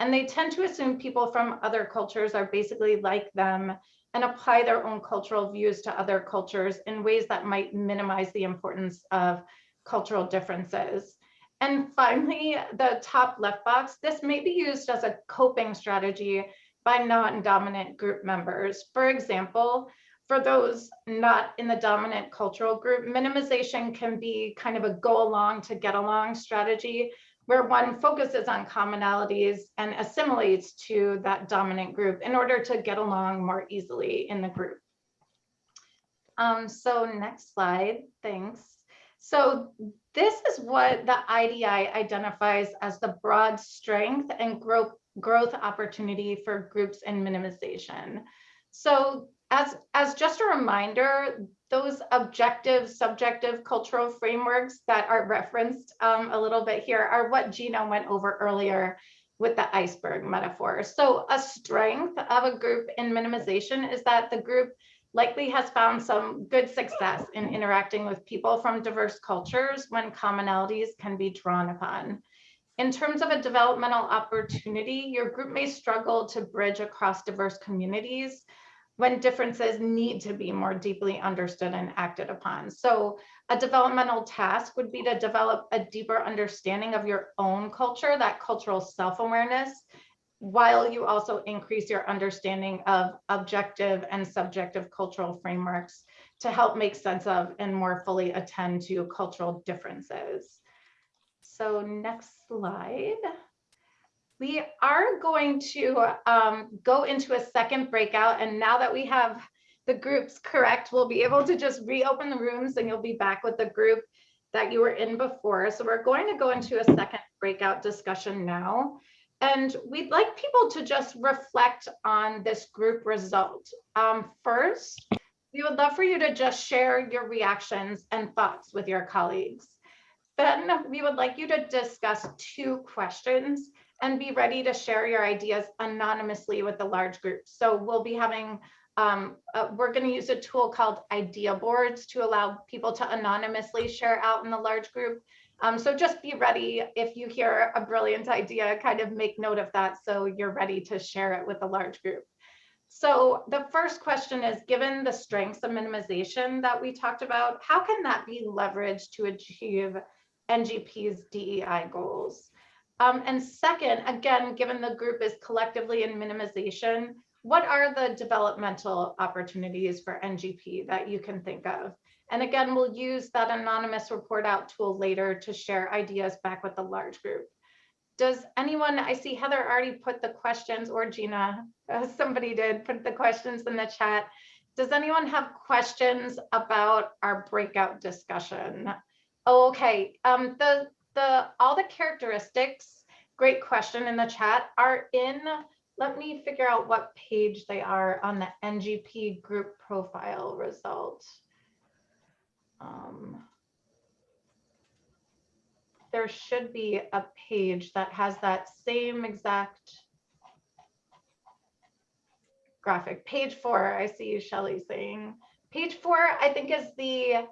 and they tend to assume people from other cultures are basically like them and apply their own cultural views to other cultures in ways that might minimize the importance of cultural differences. And finally, the top left box, this may be used as a coping strategy by non-dominant group members. For example, for those not in the dominant cultural group, minimization can be kind of a go along to get along strategy where one focuses on commonalities and assimilates to that dominant group in order to get along more easily in the group. Um, so next slide, thanks. So this is what the IDI identifies as the broad strength and growth, growth opportunity for groups in minimization. So as, as just a reminder, those objective, subjective cultural frameworks that are referenced um, a little bit here are what Gina went over earlier with the iceberg metaphor. So a strength of a group in minimization is that the group likely has found some good success in interacting with people from diverse cultures when commonalities can be drawn upon. In terms of a developmental opportunity, your group may struggle to bridge across diverse communities when differences need to be more deeply understood and acted upon. So a developmental task would be to develop a deeper understanding of your own culture, that cultural self-awareness, while you also increase your understanding of objective and subjective cultural frameworks to help make sense of and more fully attend to cultural differences. So next slide. We are going to um, go into a second breakout. And now that we have the groups correct, we'll be able to just reopen the rooms and you'll be back with the group that you were in before. So we're going to go into a second breakout discussion now. And we'd like people to just reflect on this group result. Um, first, we would love for you to just share your reactions and thoughts with your colleagues. Then we would like you to discuss two questions and be ready to share your ideas anonymously with the large group. So we'll be having, um, uh, we're going to use a tool called idea boards to allow people to anonymously share out in the large group. Um, so just be ready if you hear a brilliant idea, kind of make note of that so you're ready to share it with a large group. So the first question is, given the strengths of minimization that we talked about, how can that be leveraged to achieve NGP's DEI goals? Um, and second, again, given the group is collectively in minimization, what are the developmental opportunities for NGP that you can think of? And again, we'll use that anonymous report out tool later to share ideas back with the large group. Does anyone, I see Heather already put the questions or Gina, uh, somebody did put the questions in the chat. Does anyone have questions about our breakout discussion? Oh, okay, um, the, the, all the characteristics, great question in the chat, are in, let me figure out what page they are on the NGP group profile result. Um, there should be a page that has that same exact graphic. Page four, I see Shelly saying. Page four, I think is the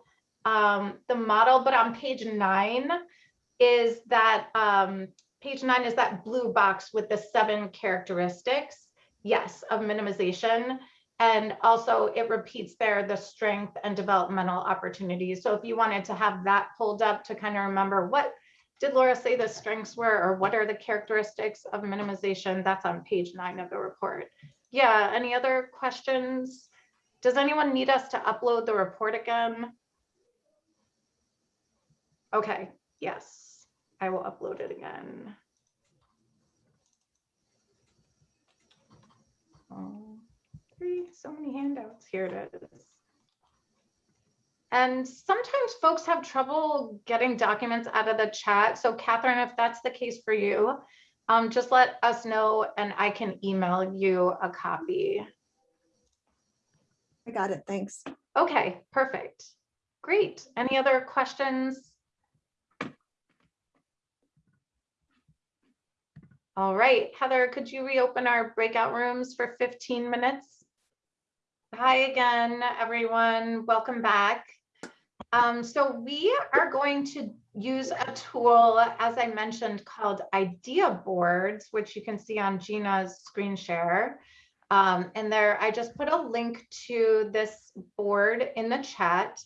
um, the model, but on page nine is that um, page nine is that blue box with the seven characteristics, yes, of minimization. And also it repeats there the strength and developmental opportunities. So if you wanted to have that pulled up to kind of remember what did Laura say the strengths were or what are the characteristics of minimization, that's on page nine of the report. Yeah, any other questions? Does anyone need us to upload the report again? Okay, yes, I will upload it again. Oh, three, so many handouts. Here it is. And sometimes folks have trouble getting documents out of the chat. So Catherine, if that's the case for you, um, just let us know and I can email you a copy. I got it. Thanks. Okay, perfect. Great. Any other questions? All right, Heather, could you reopen our breakout rooms for 15 minutes? Hi again, everyone. Welcome back. Um, so we are going to use a tool, as I mentioned, called Idea Boards, which you can see on Gina's screen share. Um, and there, I just put a link to this board in the chat.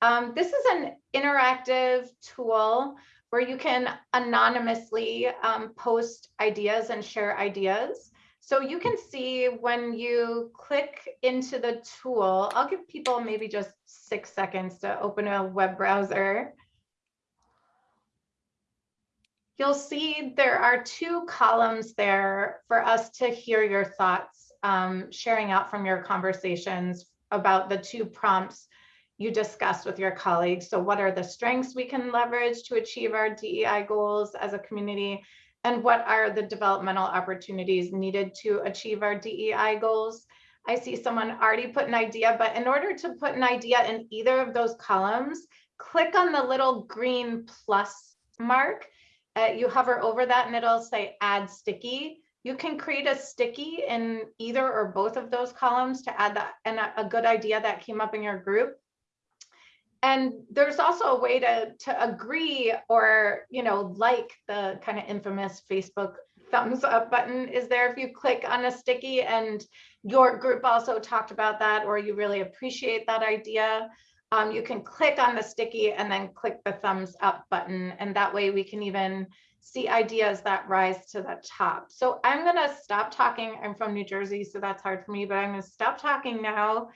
Um, this is an interactive tool where you can anonymously um, post ideas and share ideas. So you can see when you click into the tool, I'll give people maybe just six seconds to open a web browser. You'll see there are two columns there for us to hear your thoughts, um, sharing out from your conversations about the two prompts you discussed with your colleagues. So what are the strengths we can leverage to achieve our DEI goals as a community? And what are the developmental opportunities needed to achieve our DEI goals. I see someone already put an idea, but in order to put an idea in either of those columns, click on the little green plus mark. Uh, you hover over that and it'll say add sticky. You can create a sticky in either or both of those columns to add that and a, a good idea that came up in your group. And there's also a way to, to agree or, you know, like the kind of infamous Facebook thumbs up button is there if you click on a sticky and your group also talked about that or you really appreciate that idea. Um, you can click on the sticky and then click the thumbs up button and that way we can even see ideas that rise to the top. So I'm going to stop talking. I'm from New Jersey, so that's hard for me, but I'm going to stop talking now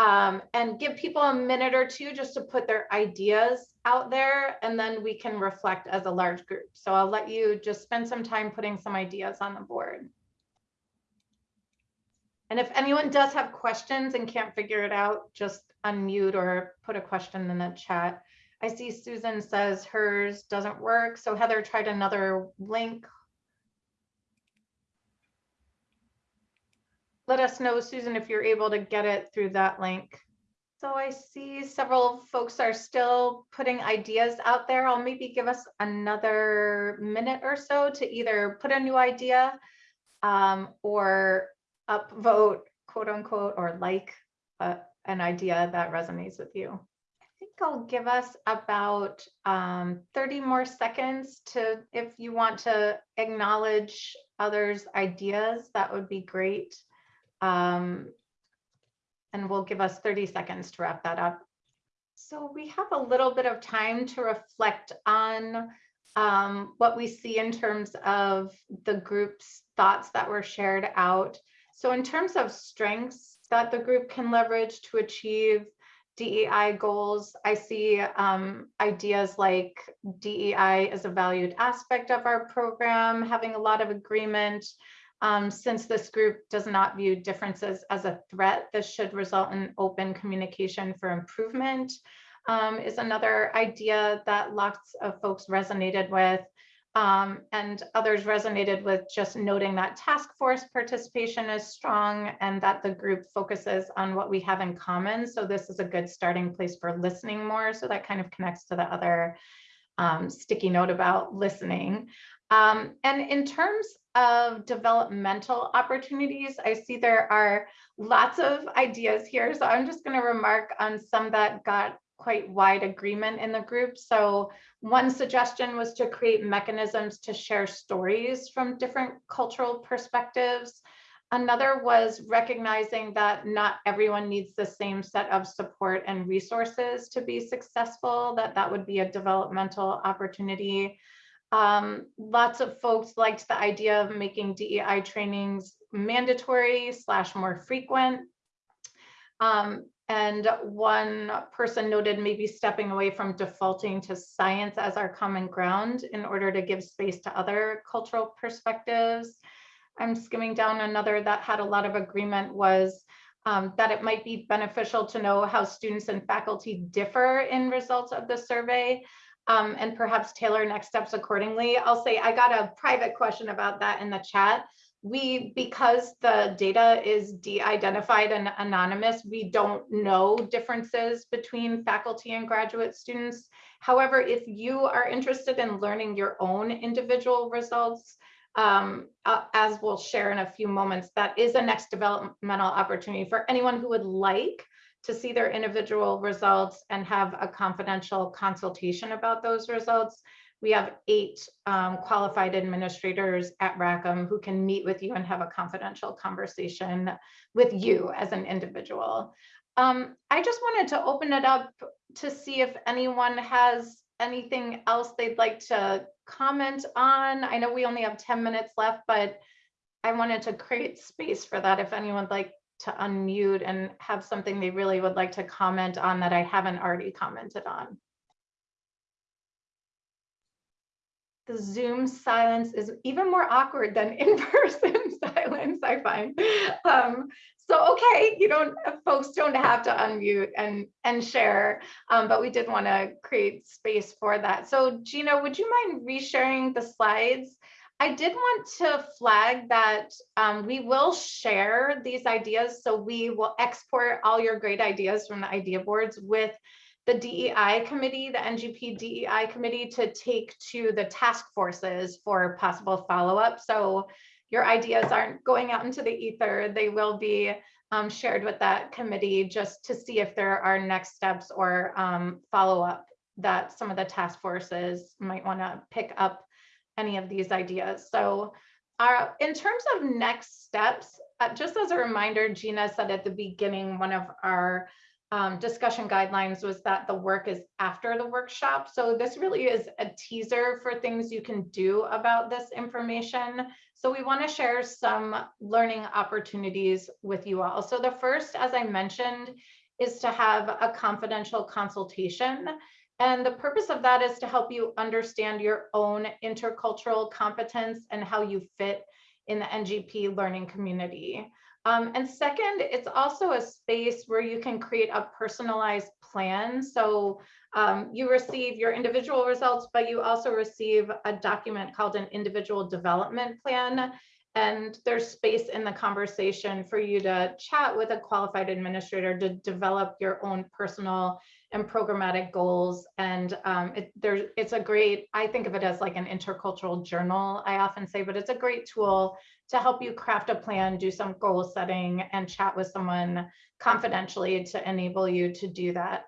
um, and give people a minute or two just to put their ideas out there, and then we can reflect as a large group. So I'll let you just spend some time putting some ideas on the board. And if anyone does have questions and can't figure it out, just unmute or put a question in the chat. I see Susan says hers doesn't work. So Heather tried another link. Let us know, Susan, if you're able to get it through that link. So I see several folks are still putting ideas out there. I'll maybe give us another minute or so to either put a new idea um, or upvote, quote unquote, or like uh, an idea that resonates with you. I think I'll give us about um, 30 more seconds to, if you want to acknowledge others' ideas, that would be great. Um, and we'll give us 30 seconds to wrap that up. So we have a little bit of time to reflect on um, what we see in terms of the group's thoughts that were shared out. So in terms of strengths that the group can leverage to achieve DEI goals, I see um, ideas like DEI as a valued aspect of our program, having a lot of agreement. Um, since this group does not view differences as a threat, this should result in open communication for improvement um, is another idea that lots of folks resonated with. Um, and others resonated with just noting that task force participation is strong and that the group focuses on what we have in common. So this is a good starting place for listening more. So that kind of connects to the other um, sticky note about listening. Um, and in terms of developmental opportunities, I see there are lots of ideas here. So I'm just going to remark on some that got quite wide agreement in the group. So one suggestion was to create mechanisms to share stories from different cultural perspectives. Another was recognizing that not everyone needs the same set of support and resources to be successful, that that would be a developmental opportunity. Um, lots of folks liked the idea of making DEI trainings mandatory slash more frequent. Um, and one person noted maybe stepping away from defaulting to science as our common ground in order to give space to other cultural perspectives. I'm skimming down another that had a lot of agreement was um, that it might be beneficial to know how students and faculty differ in results of the survey um, and perhaps tailor next steps accordingly. I'll say I got a private question about that in the chat we because the data is de-identified and anonymous we don't know differences between faculty and graduate students however if you are interested in learning your own individual results um, as we'll share in a few moments that is a next developmental opportunity for anyone who would like to see their individual results and have a confidential consultation about those results we have eight um, qualified administrators at Rackham who can meet with you and have a confidential conversation with you as an individual. Um, I just wanted to open it up to see if anyone has anything else they'd like to comment on. I know we only have 10 minutes left, but I wanted to create space for that if anyone would like to unmute and have something they really would like to comment on that I haven't already commented on. the Zoom silence is even more awkward than in-person silence, I find. Um, so, okay, you don't, folks don't have to unmute and, and share, um, but we did want to create space for that. So Gina, would you mind resharing the slides? I did want to flag that um, we will share these ideas. So we will export all your great ideas from the idea boards with the DEI committee, the NGP DEI committee to take to the task forces for possible follow-up. So your ideas aren't going out into the ether. They will be um, shared with that committee just to see if there are next steps or um, follow-up that some of the task forces might want to pick up any of these ideas. So Uh, in terms of next steps, uh, just as a reminder, Gina said at the beginning, one of our um, discussion guidelines was that the work is after the workshop. So this really is a teaser for things you can do about this information. So we want to share some learning opportunities with you all. So the first, as I mentioned, is to have a confidential consultation. And the purpose of that is to help you understand your own intercultural competence and how you fit in the NGP learning community. Um, and second, it's also a space where you can create a personalized plan. So um, you receive your individual results, but you also receive a document called an individual development plan. And there's space in the conversation for you to chat with a qualified administrator to develop your own personal and programmatic goals. And um, it, it's a great, I think of it as like an intercultural journal, I often say, but it's a great tool to help you craft a plan, do some goal setting and chat with someone confidentially to enable you to do that.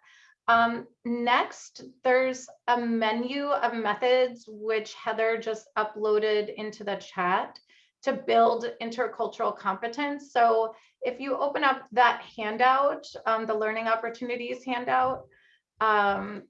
Um, next, there's a menu of methods which Heather just uploaded into the chat to build intercultural competence. So if you open up that handout, um, the learning opportunities handout, um,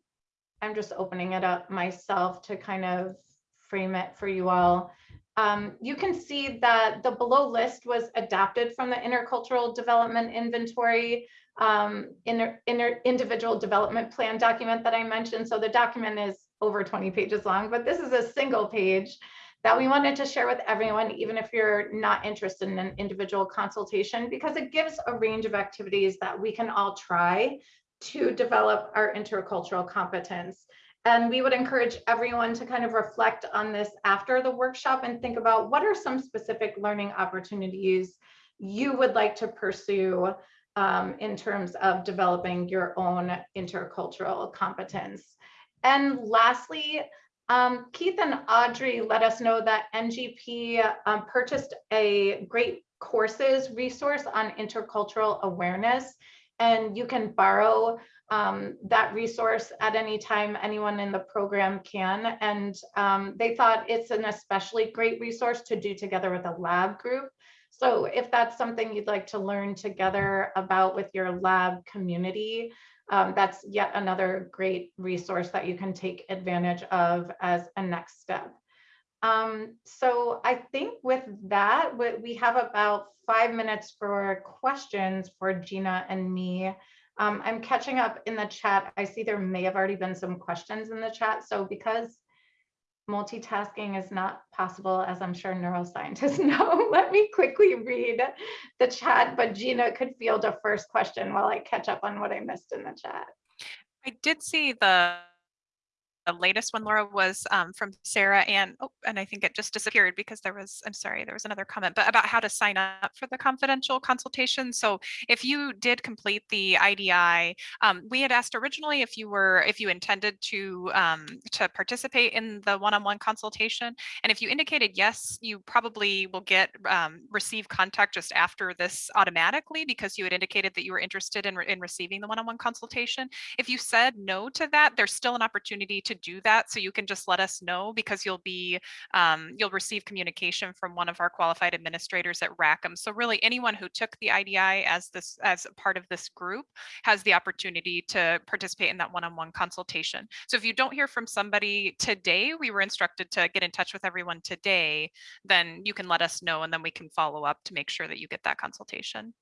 I'm just opening it up myself to kind of frame it for you all. Um, you can see that the below list was adapted from the intercultural development inventory um, inner, inner individual development plan document that I mentioned. So the document is over 20 pages long, but this is a single page that we wanted to share with everyone, even if you're not interested in an individual consultation, because it gives a range of activities that we can all try to develop our intercultural competence. And we would encourage everyone to kind of reflect on this after the workshop and think about what are some specific learning opportunities you would like to pursue um, in terms of developing your own intercultural competence. And lastly, um, Keith and Audrey let us know that NGP um, purchased a great courses resource on intercultural awareness, and you can borrow um, that resource at any time anyone in the program can. And um, they thought it's an especially great resource to do together with a lab group. So if that's something you'd like to learn together about with your lab community, um, that's yet another great resource that you can take advantage of as a next step. Um, so I think with that, we have about five minutes for questions for Gina and me. Um, I'm catching up in the chat. I see there may have already been some questions in the chat. So because multitasking is not possible, as I'm sure neuroscientists know. Let me quickly read the chat, but Gina could field a first question while I catch up on what I missed in the chat. I did see the the latest one, Laura, was um, from Sarah and oh, and I think it just disappeared because there was, I'm sorry, there was another comment, but about how to sign up for the confidential consultation. So if you did complete the IDI, um, we had asked originally if you were, if you intended to um, to participate in the one-on-one -on -one consultation. And if you indicated yes, you probably will get um, receive contact just after this automatically because you had indicated that you were interested in, in receiving the one-on-one -on -one consultation. If you said no to that, there's still an opportunity to to do that. So you can just let us know because you'll be, um, you'll receive communication from one of our qualified administrators at Rackham. So really anyone who took the IDI as this, as part of this group has the opportunity to participate in that one-on-one -on -one consultation. So if you don't hear from somebody today, we were instructed to get in touch with everyone today, then you can let us know and then we can follow up to make sure that you get that consultation.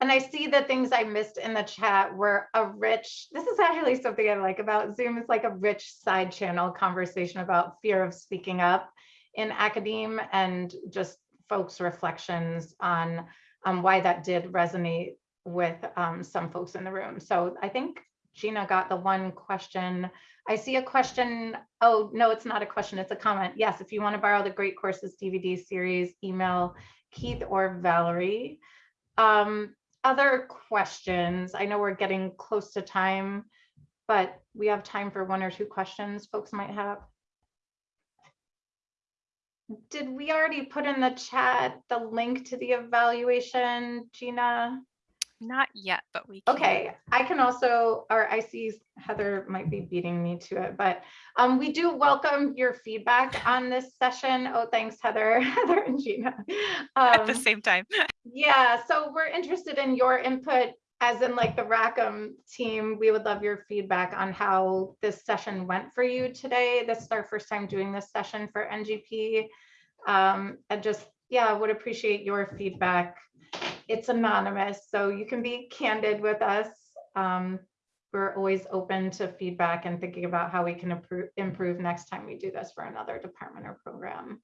And I see the things I missed in the chat were a rich, this is actually something I like about Zoom. It's like a rich side channel conversation about fear of speaking up in academia and just folks' reflections on um, why that did resonate with um, some folks in the room. So I think Gina got the one question. I see a question. Oh, no, it's not a question. It's a comment. Yes, if you want to borrow the Great Courses DVD series, email Keith or Valerie. Um, other questions? I know we're getting close to time, but we have time for one or two questions folks might have. Did we already put in the chat the link to the evaluation, Gina? Not yet, but we can. Okay, I can also, or I see Heather might be beating me to it, but um, we do welcome your feedback on this session. Oh, thanks, Heather, Heather and Gina. At the Um, same time. Yeah, so we're interested in your input, as in like the Rackham team. We would love your feedback on how this session went for you today. This is our first time doing this session for NGP. Um, and just, yeah, would appreciate your feedback. It's anonymous, so you can be candid with us. Um, we're always open to feedback and thinking about how we can improve, improve next time we do this for another department or program.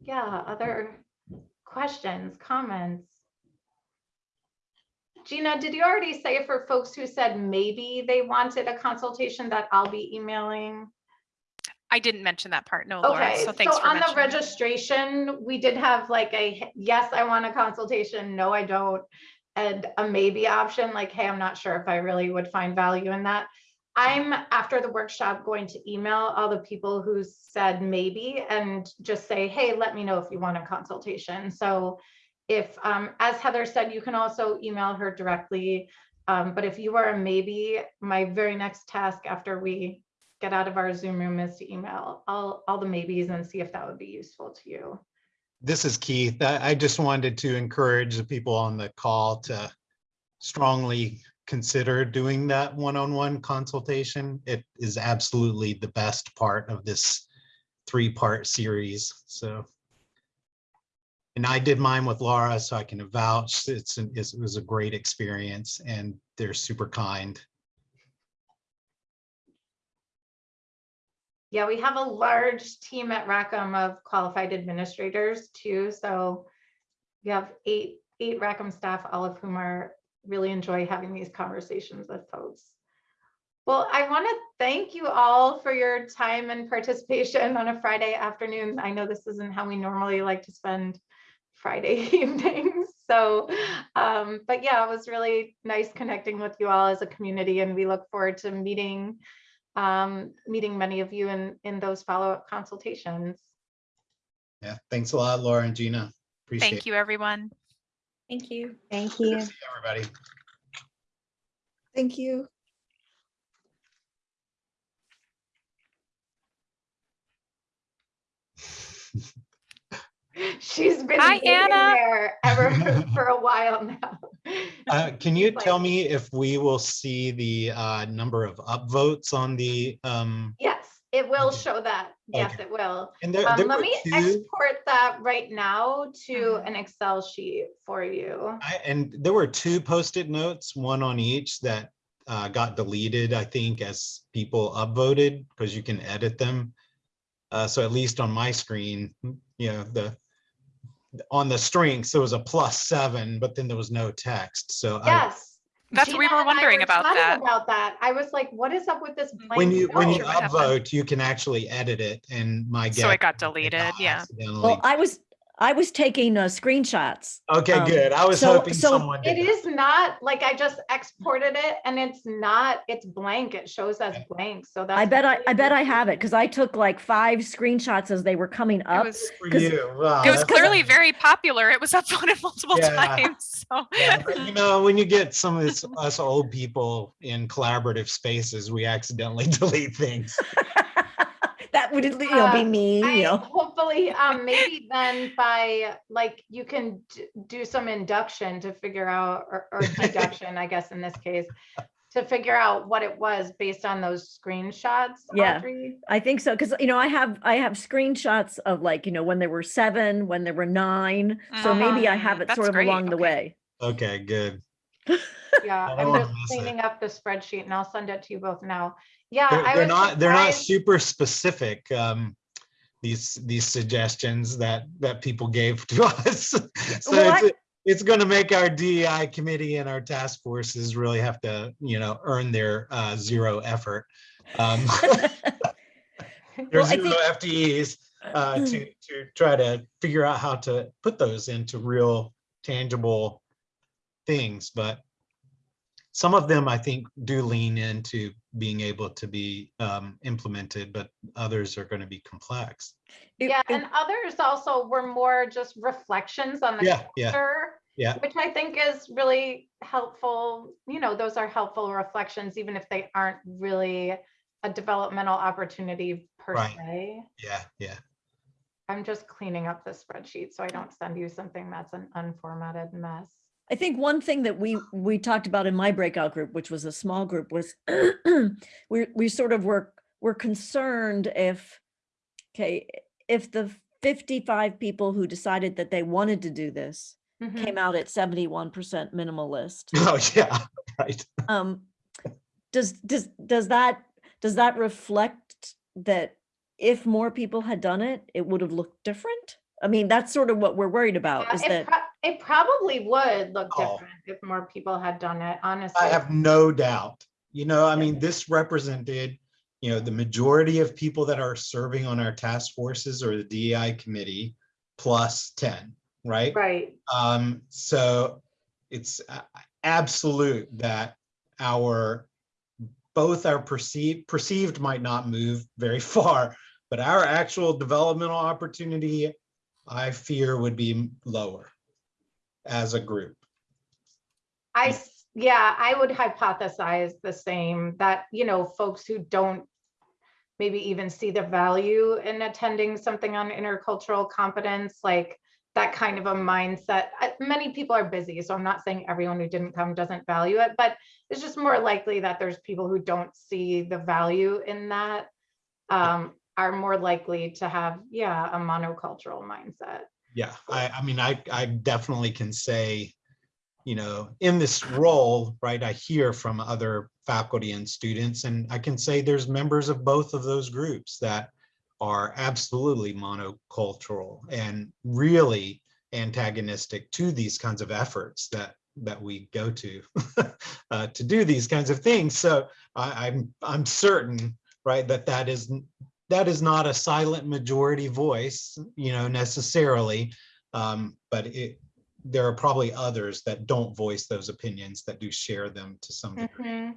Yeah, other questions, comments? Gina, did you already say for folks who said maybe they wanted a consultation that I'll be emailing? I didn't mention that part. No, Laura. Okay, So thanks so for on the mentioning. registration, we did have like a, yes, I want a consultation, no, I don't. And a maybe option, like, hey, I'm not sure if I really would find value in that. I'm, after the workshop, going to email all the people who said maybe and just say, hey, let me know if you want a consultation. So if, um, as Heather said, you can also email her directly. Um, but if you are a maybe, my very next task after we get out of our Zoom room is to email all, all the maybes and see if that would be useful to you. This is Keith. I, just wanted to encourage the people on the call to strongly consider doing that one-on-one consultation. It is absolutely the best part of this three-part series, so. And I did mine with Laura, so I can vouch. It's, an- it's- it was a great experience and they're super kind. Yeah, we have a large team at Rackham of qualified administrators too, so we have eight, eight Rackham staff, all of whom are, really enjoy having these conversations with folks. Well, I want to thank you all for your time and participation on a Friday afternoon. I know this isn't how we normally like to spend Friday evenings, so, um, but yeah, it was really nice connecting with you all as a community and we look forward to meeting um, meeting many of you in, in those follow-up consultations. Yeah, thanks a lot, Laura and Gina. Appreciate Thank you, everyone. Thank you. Thank you. it, everybody. Thank you. She's been Hi, Anna. there ever for a while now. Uh, can you like, tell me if we will see the uh, number of upvotes on the, um, Yes, it will Okay. show that. Yes, Okay. it will. and there, Um, there let me two, export that right now to Mhm. an Excel sheet for you. I- and there were two post-it notes, one on each that uh, got deleted, I think, as people upvoted, because you can edit them. Uh, So at least on my screen, you know, the, on the strengths, it was a plus seven, but then there was no text, so. I- Yes. That's, what we were and I wondering about that. About that. I was like, what is up with this blank? When you, when you sure upvote, you can actually edit it, and my guess. So it got is it deleted, yeah. Well, I was, I was taking uh, screenshots. Okay, um, good. I was so- hoping so someone It did. that. is not, like, I just exported it and it's not, it's blank. It shows as blank, so that's. I bet I, really I bet I have it because I took like five screenshots as they were coming It up. was, For 'cause you. Wow, it was that's- clearly very popular. It was upvoted multiple Yeah. times, so. Yeah, but you know, when you get some of this, us old people in collaborative spaces, we accidentally delete things. That would, you know, be Uh, me, I you know. hopefully, um, maybe then by, like, you can do some induction to figure out, or, or deduction, I guess, in this case, to figure out what it was based on those screenshots, Yeah. Audrey. I think so, because, you know, I have, I have screenshots of like, you know, when there were seven, when there were nine. So maybe I have it that's sort of great, along the way. Okay, good. Yeah, I'm just cleaning up the spreadsheet and I'll send it to you both now. Yeah, They're, I they're not, they're not super specific, um, these, these suggestions that, that people gave to us. So I- it's, it's gonna make our DEI committee and our task forces really have to, you know, earn their, uh, zero effort. Um, There's Well, zero FTEs uh, to, to try to figure out how to put those into real tangible things, but some of them I think do lean into being able to be um, implemented, but others are going to be complex. Yeah, and others also were more just reflections on the Yeah, yeah. culture. Yeah. Which I think is really helpful, you know, those are helpful reflections, even if they aren't really a developmental opportunity per Right. se. Yeah, yeah. I'm just cleaning up the spreadsheet so I don't send you something that's an unformatted mess. I think one thing that we, we talked about in my breakout group, which was a small group, was we, we sort of were, were concerned if, okay, if the 55 people who decided that they wanted to do this Mhm. came out at 71% minimalist, Oh, yeah, right. um, does, does, does that, does that reflect that if more people had done it, it would have looked different? I mean, that's sort of what we're worried about Yeah, is It that, pro- it probably would look Oh. different if more people had done it, honestly. I have no doubt. You know, I mean, this represented, you know, the majority of people that are serving on our task forces or the DEI committee plus 10, right? Right, Um, so it's absolute that our, both our perceived, perceived might not move very far, but our actual developmental opportunity, I fear would be lower as a group. I, yeah, I would hypothesize the same, that, you know, folks who don't maybe even see the value in attending something on intercultural competence, like that kind of a mindset. Many people are busy, so I'm not saying everyone who didn't come doesn't value it, but it's just more likely that there's people who don't see the value in that um, are more likely to have, yeah, a monocultural mindset. Yeah, I, I mean, I, I definitely can say, you know, in this role, right, I hear from other faculty and students, and I can say there's members of both of those groups that are absolutely monocultural and really antagonistic to these kinds of efforts that that we go to uh, to do these kinds of things. So I, I'm I'm certain, right, that that is that is not a silent majority voice, you know, necessarily. Um, but it, there are probably others that don't voice those opinions that do share them to some degree. Mhm.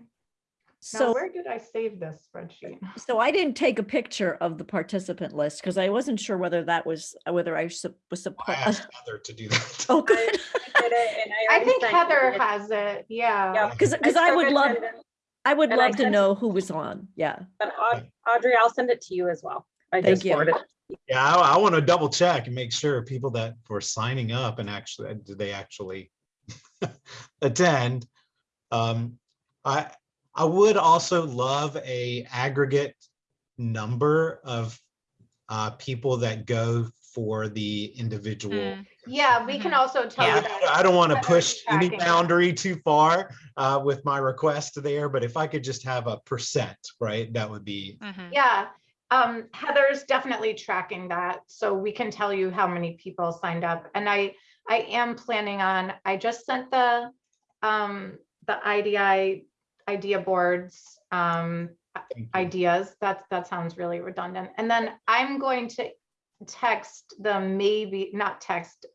Now, so. where did I save this spreadsheet? So I didn't take a picture of the participant list because I wasn't sure whether that was, uh, whether I sup- was I supposed. asked Heather to do that. Oh, good. I did it and I I think Heather it. has it, yeah. Yeah. Because, because I took would love, and then- I would and I love to know who was on. Yeah. But Audrey, I'll send it to you as well. I Thank just you. forwarded. it. Yeah, I, I want to double check and make sure people that were signing up and actually, did they actually attend? Um, I, I would also love a aggregate number of uh, people that go for the individual. Mm. Yeah, we can Mhm. also tell you I that. I don't want to push any boundary too far uh, with my request there, but if I could just have a percent, right, that would be, Mhm. Yeah, um, Heather's definitely tracking that, so we can tell you how many people signed up. And I, I am planning on, I just sent the, um, the IDI idea boards, um, ideas. That, that sounds really redundant. And then I'm going to text the maybe, not text,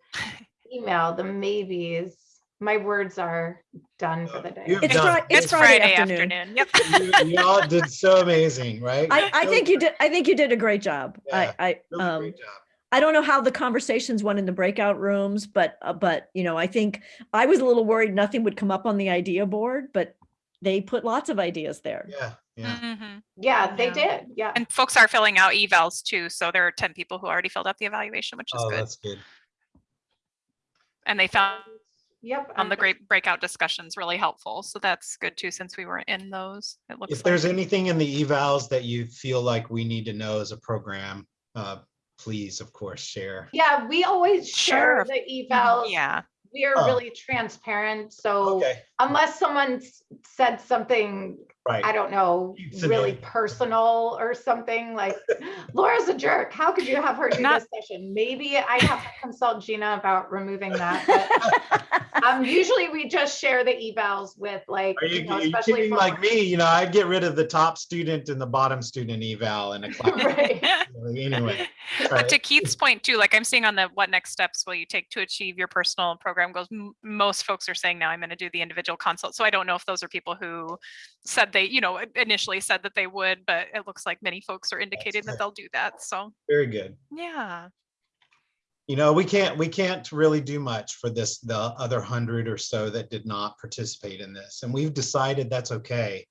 email the maybes. My words are done for the day. You've It's done- Fri- it's It's Friday Friday afternoon. afternoon. Yep. You you all did so amazing, right? I, I think you did, I think you did a great job. Yeah, I, I, really um, great job. I don't know how the conversations went in the breakout rooms, but, uh, but, you know, I think I was a little worried nothing would come up on the idea board, but they put lots of ideas there. Yeah, yeah. Mhm. Yeah, they Yeah. did, yeah. And folks are filling out evals too. So there are 10 people who already filled out the evaluation, which is Oh, good. that's good. And they found Yep. on the great breakout discussions really helpful. So that's good too, since we were in those. It looks If there's like. anything in the evals that you feel like we need to know as a program, uh, please, of course, share. Yeah, we always Sure. share the evals. Yeah. We are Oh. really transparent, so Okay, unless someone said something, I don't know, Keeps really personal or something like, Laura's a jerk, how could you have her do Not- this session? Maybe I'd have to consult Gina about removing that, but um, usually we just share the evals with like, Are you you, know, are you especially kidding like me? You know, I'd get rid of the top student and the bottom student eval in a class. Right. Anyway, But right. to Keith's point too, like I'm seeing on the what next steps will you take to achieve your personal program goals? Most folks are saying now I'm going to do the individual consult. So I don't know if those are people who said they, you know, initially said that they would, but it looks like many folks are indicating that they'll do that. So very good. yeah. you know, we can't, we can't really do much for this, the other hundred or so that did not participate in this. And we've decided that's okay.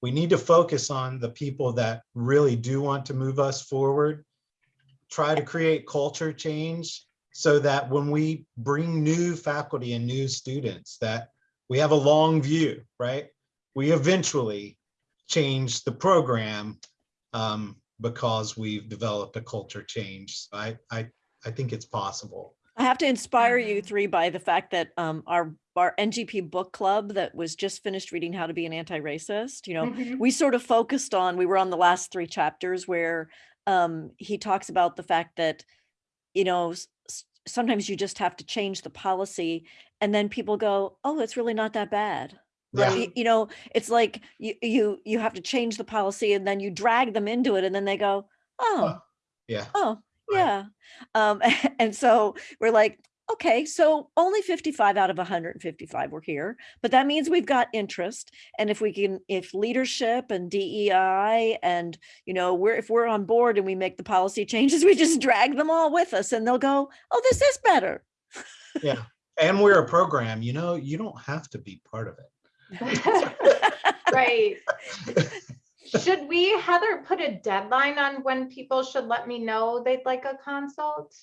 We need to focus on the people that really do want to move us forward. Try to create culture change so that when we bring new faculty and new students, that we have a long view, right? We eventually change the program um, because we've developed a culture change. I, I, I think it's possible. I have to inspire you Mhm. three by the fact that um, our, our NGP book club that was just finished reading How to Be an Anti-Racist, you know, Mhm. we sort of focused on, we were on the last three chapters where um, he talks about the fact that, you know, s- s- sometimes you just have to change the policy and then people go, oh, it's really not that bad. Yeah. Y- You know, it's like you, you, you have to change the policy and then you drag them into it and then they go, oh, Yeah. Oh, Right. yeah. Um, and so we're like, okay, so only 55 out of 155 were here, but that means we've got interest. And if we can, if leadership and DEI and, you know, we're, if we're on board and we make the policy changes, we just drag them all with us and they'll go, oh, this is better. Yeah. And we're a program, you know, you don't have to be part of it. Right. Should we, Heather, put a deadline on when people should let me know they'd like a consult?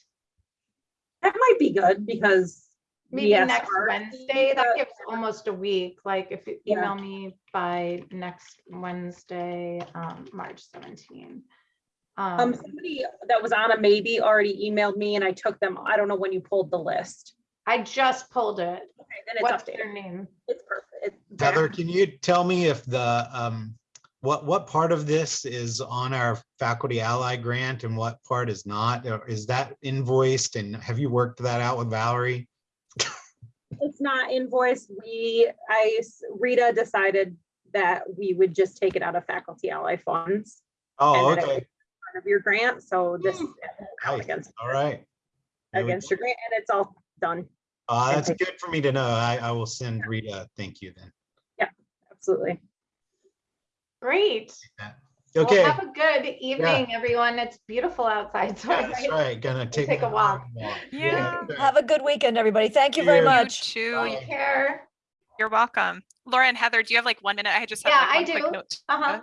That might be good because. Maybe asked next Art Wednesday, that gives almost a week, like if you Yeah. email me by next Wednesday, um, March seventeen. Um, Um, somebody that was on a maybe already emailed me and I took them, I don't know when you pulled the list. I just pulled it. Okay, then it's What's their name? It's perfect. Heather, can you tell me if the, um, what, what part of this is on our faculty ally grant and what part is not? Is that invoiced and have you worked that out with Valerie? It's not invoiced. We, I Rita decided that we would just take it out of faculty ally funds. Oh, and that it okay, Part of your grant, so this. Nice. against, all right. Against your grant and it's all done. Uh, that's good for me to know. I, I will send Rita, thank you then. Absolutely. Great. Well, Okay, Have a good evening, everyone. It's beautiful outside. so I that's might- right, gonna take. take a walk. walk. Yeah. Have a good weekend, everybody. Thank you very much. You too. Bye. Take care. You're welcome. Laura and Heather, do you have like one minute? I just have Yeah, like I one quick do. note. Uh-huh.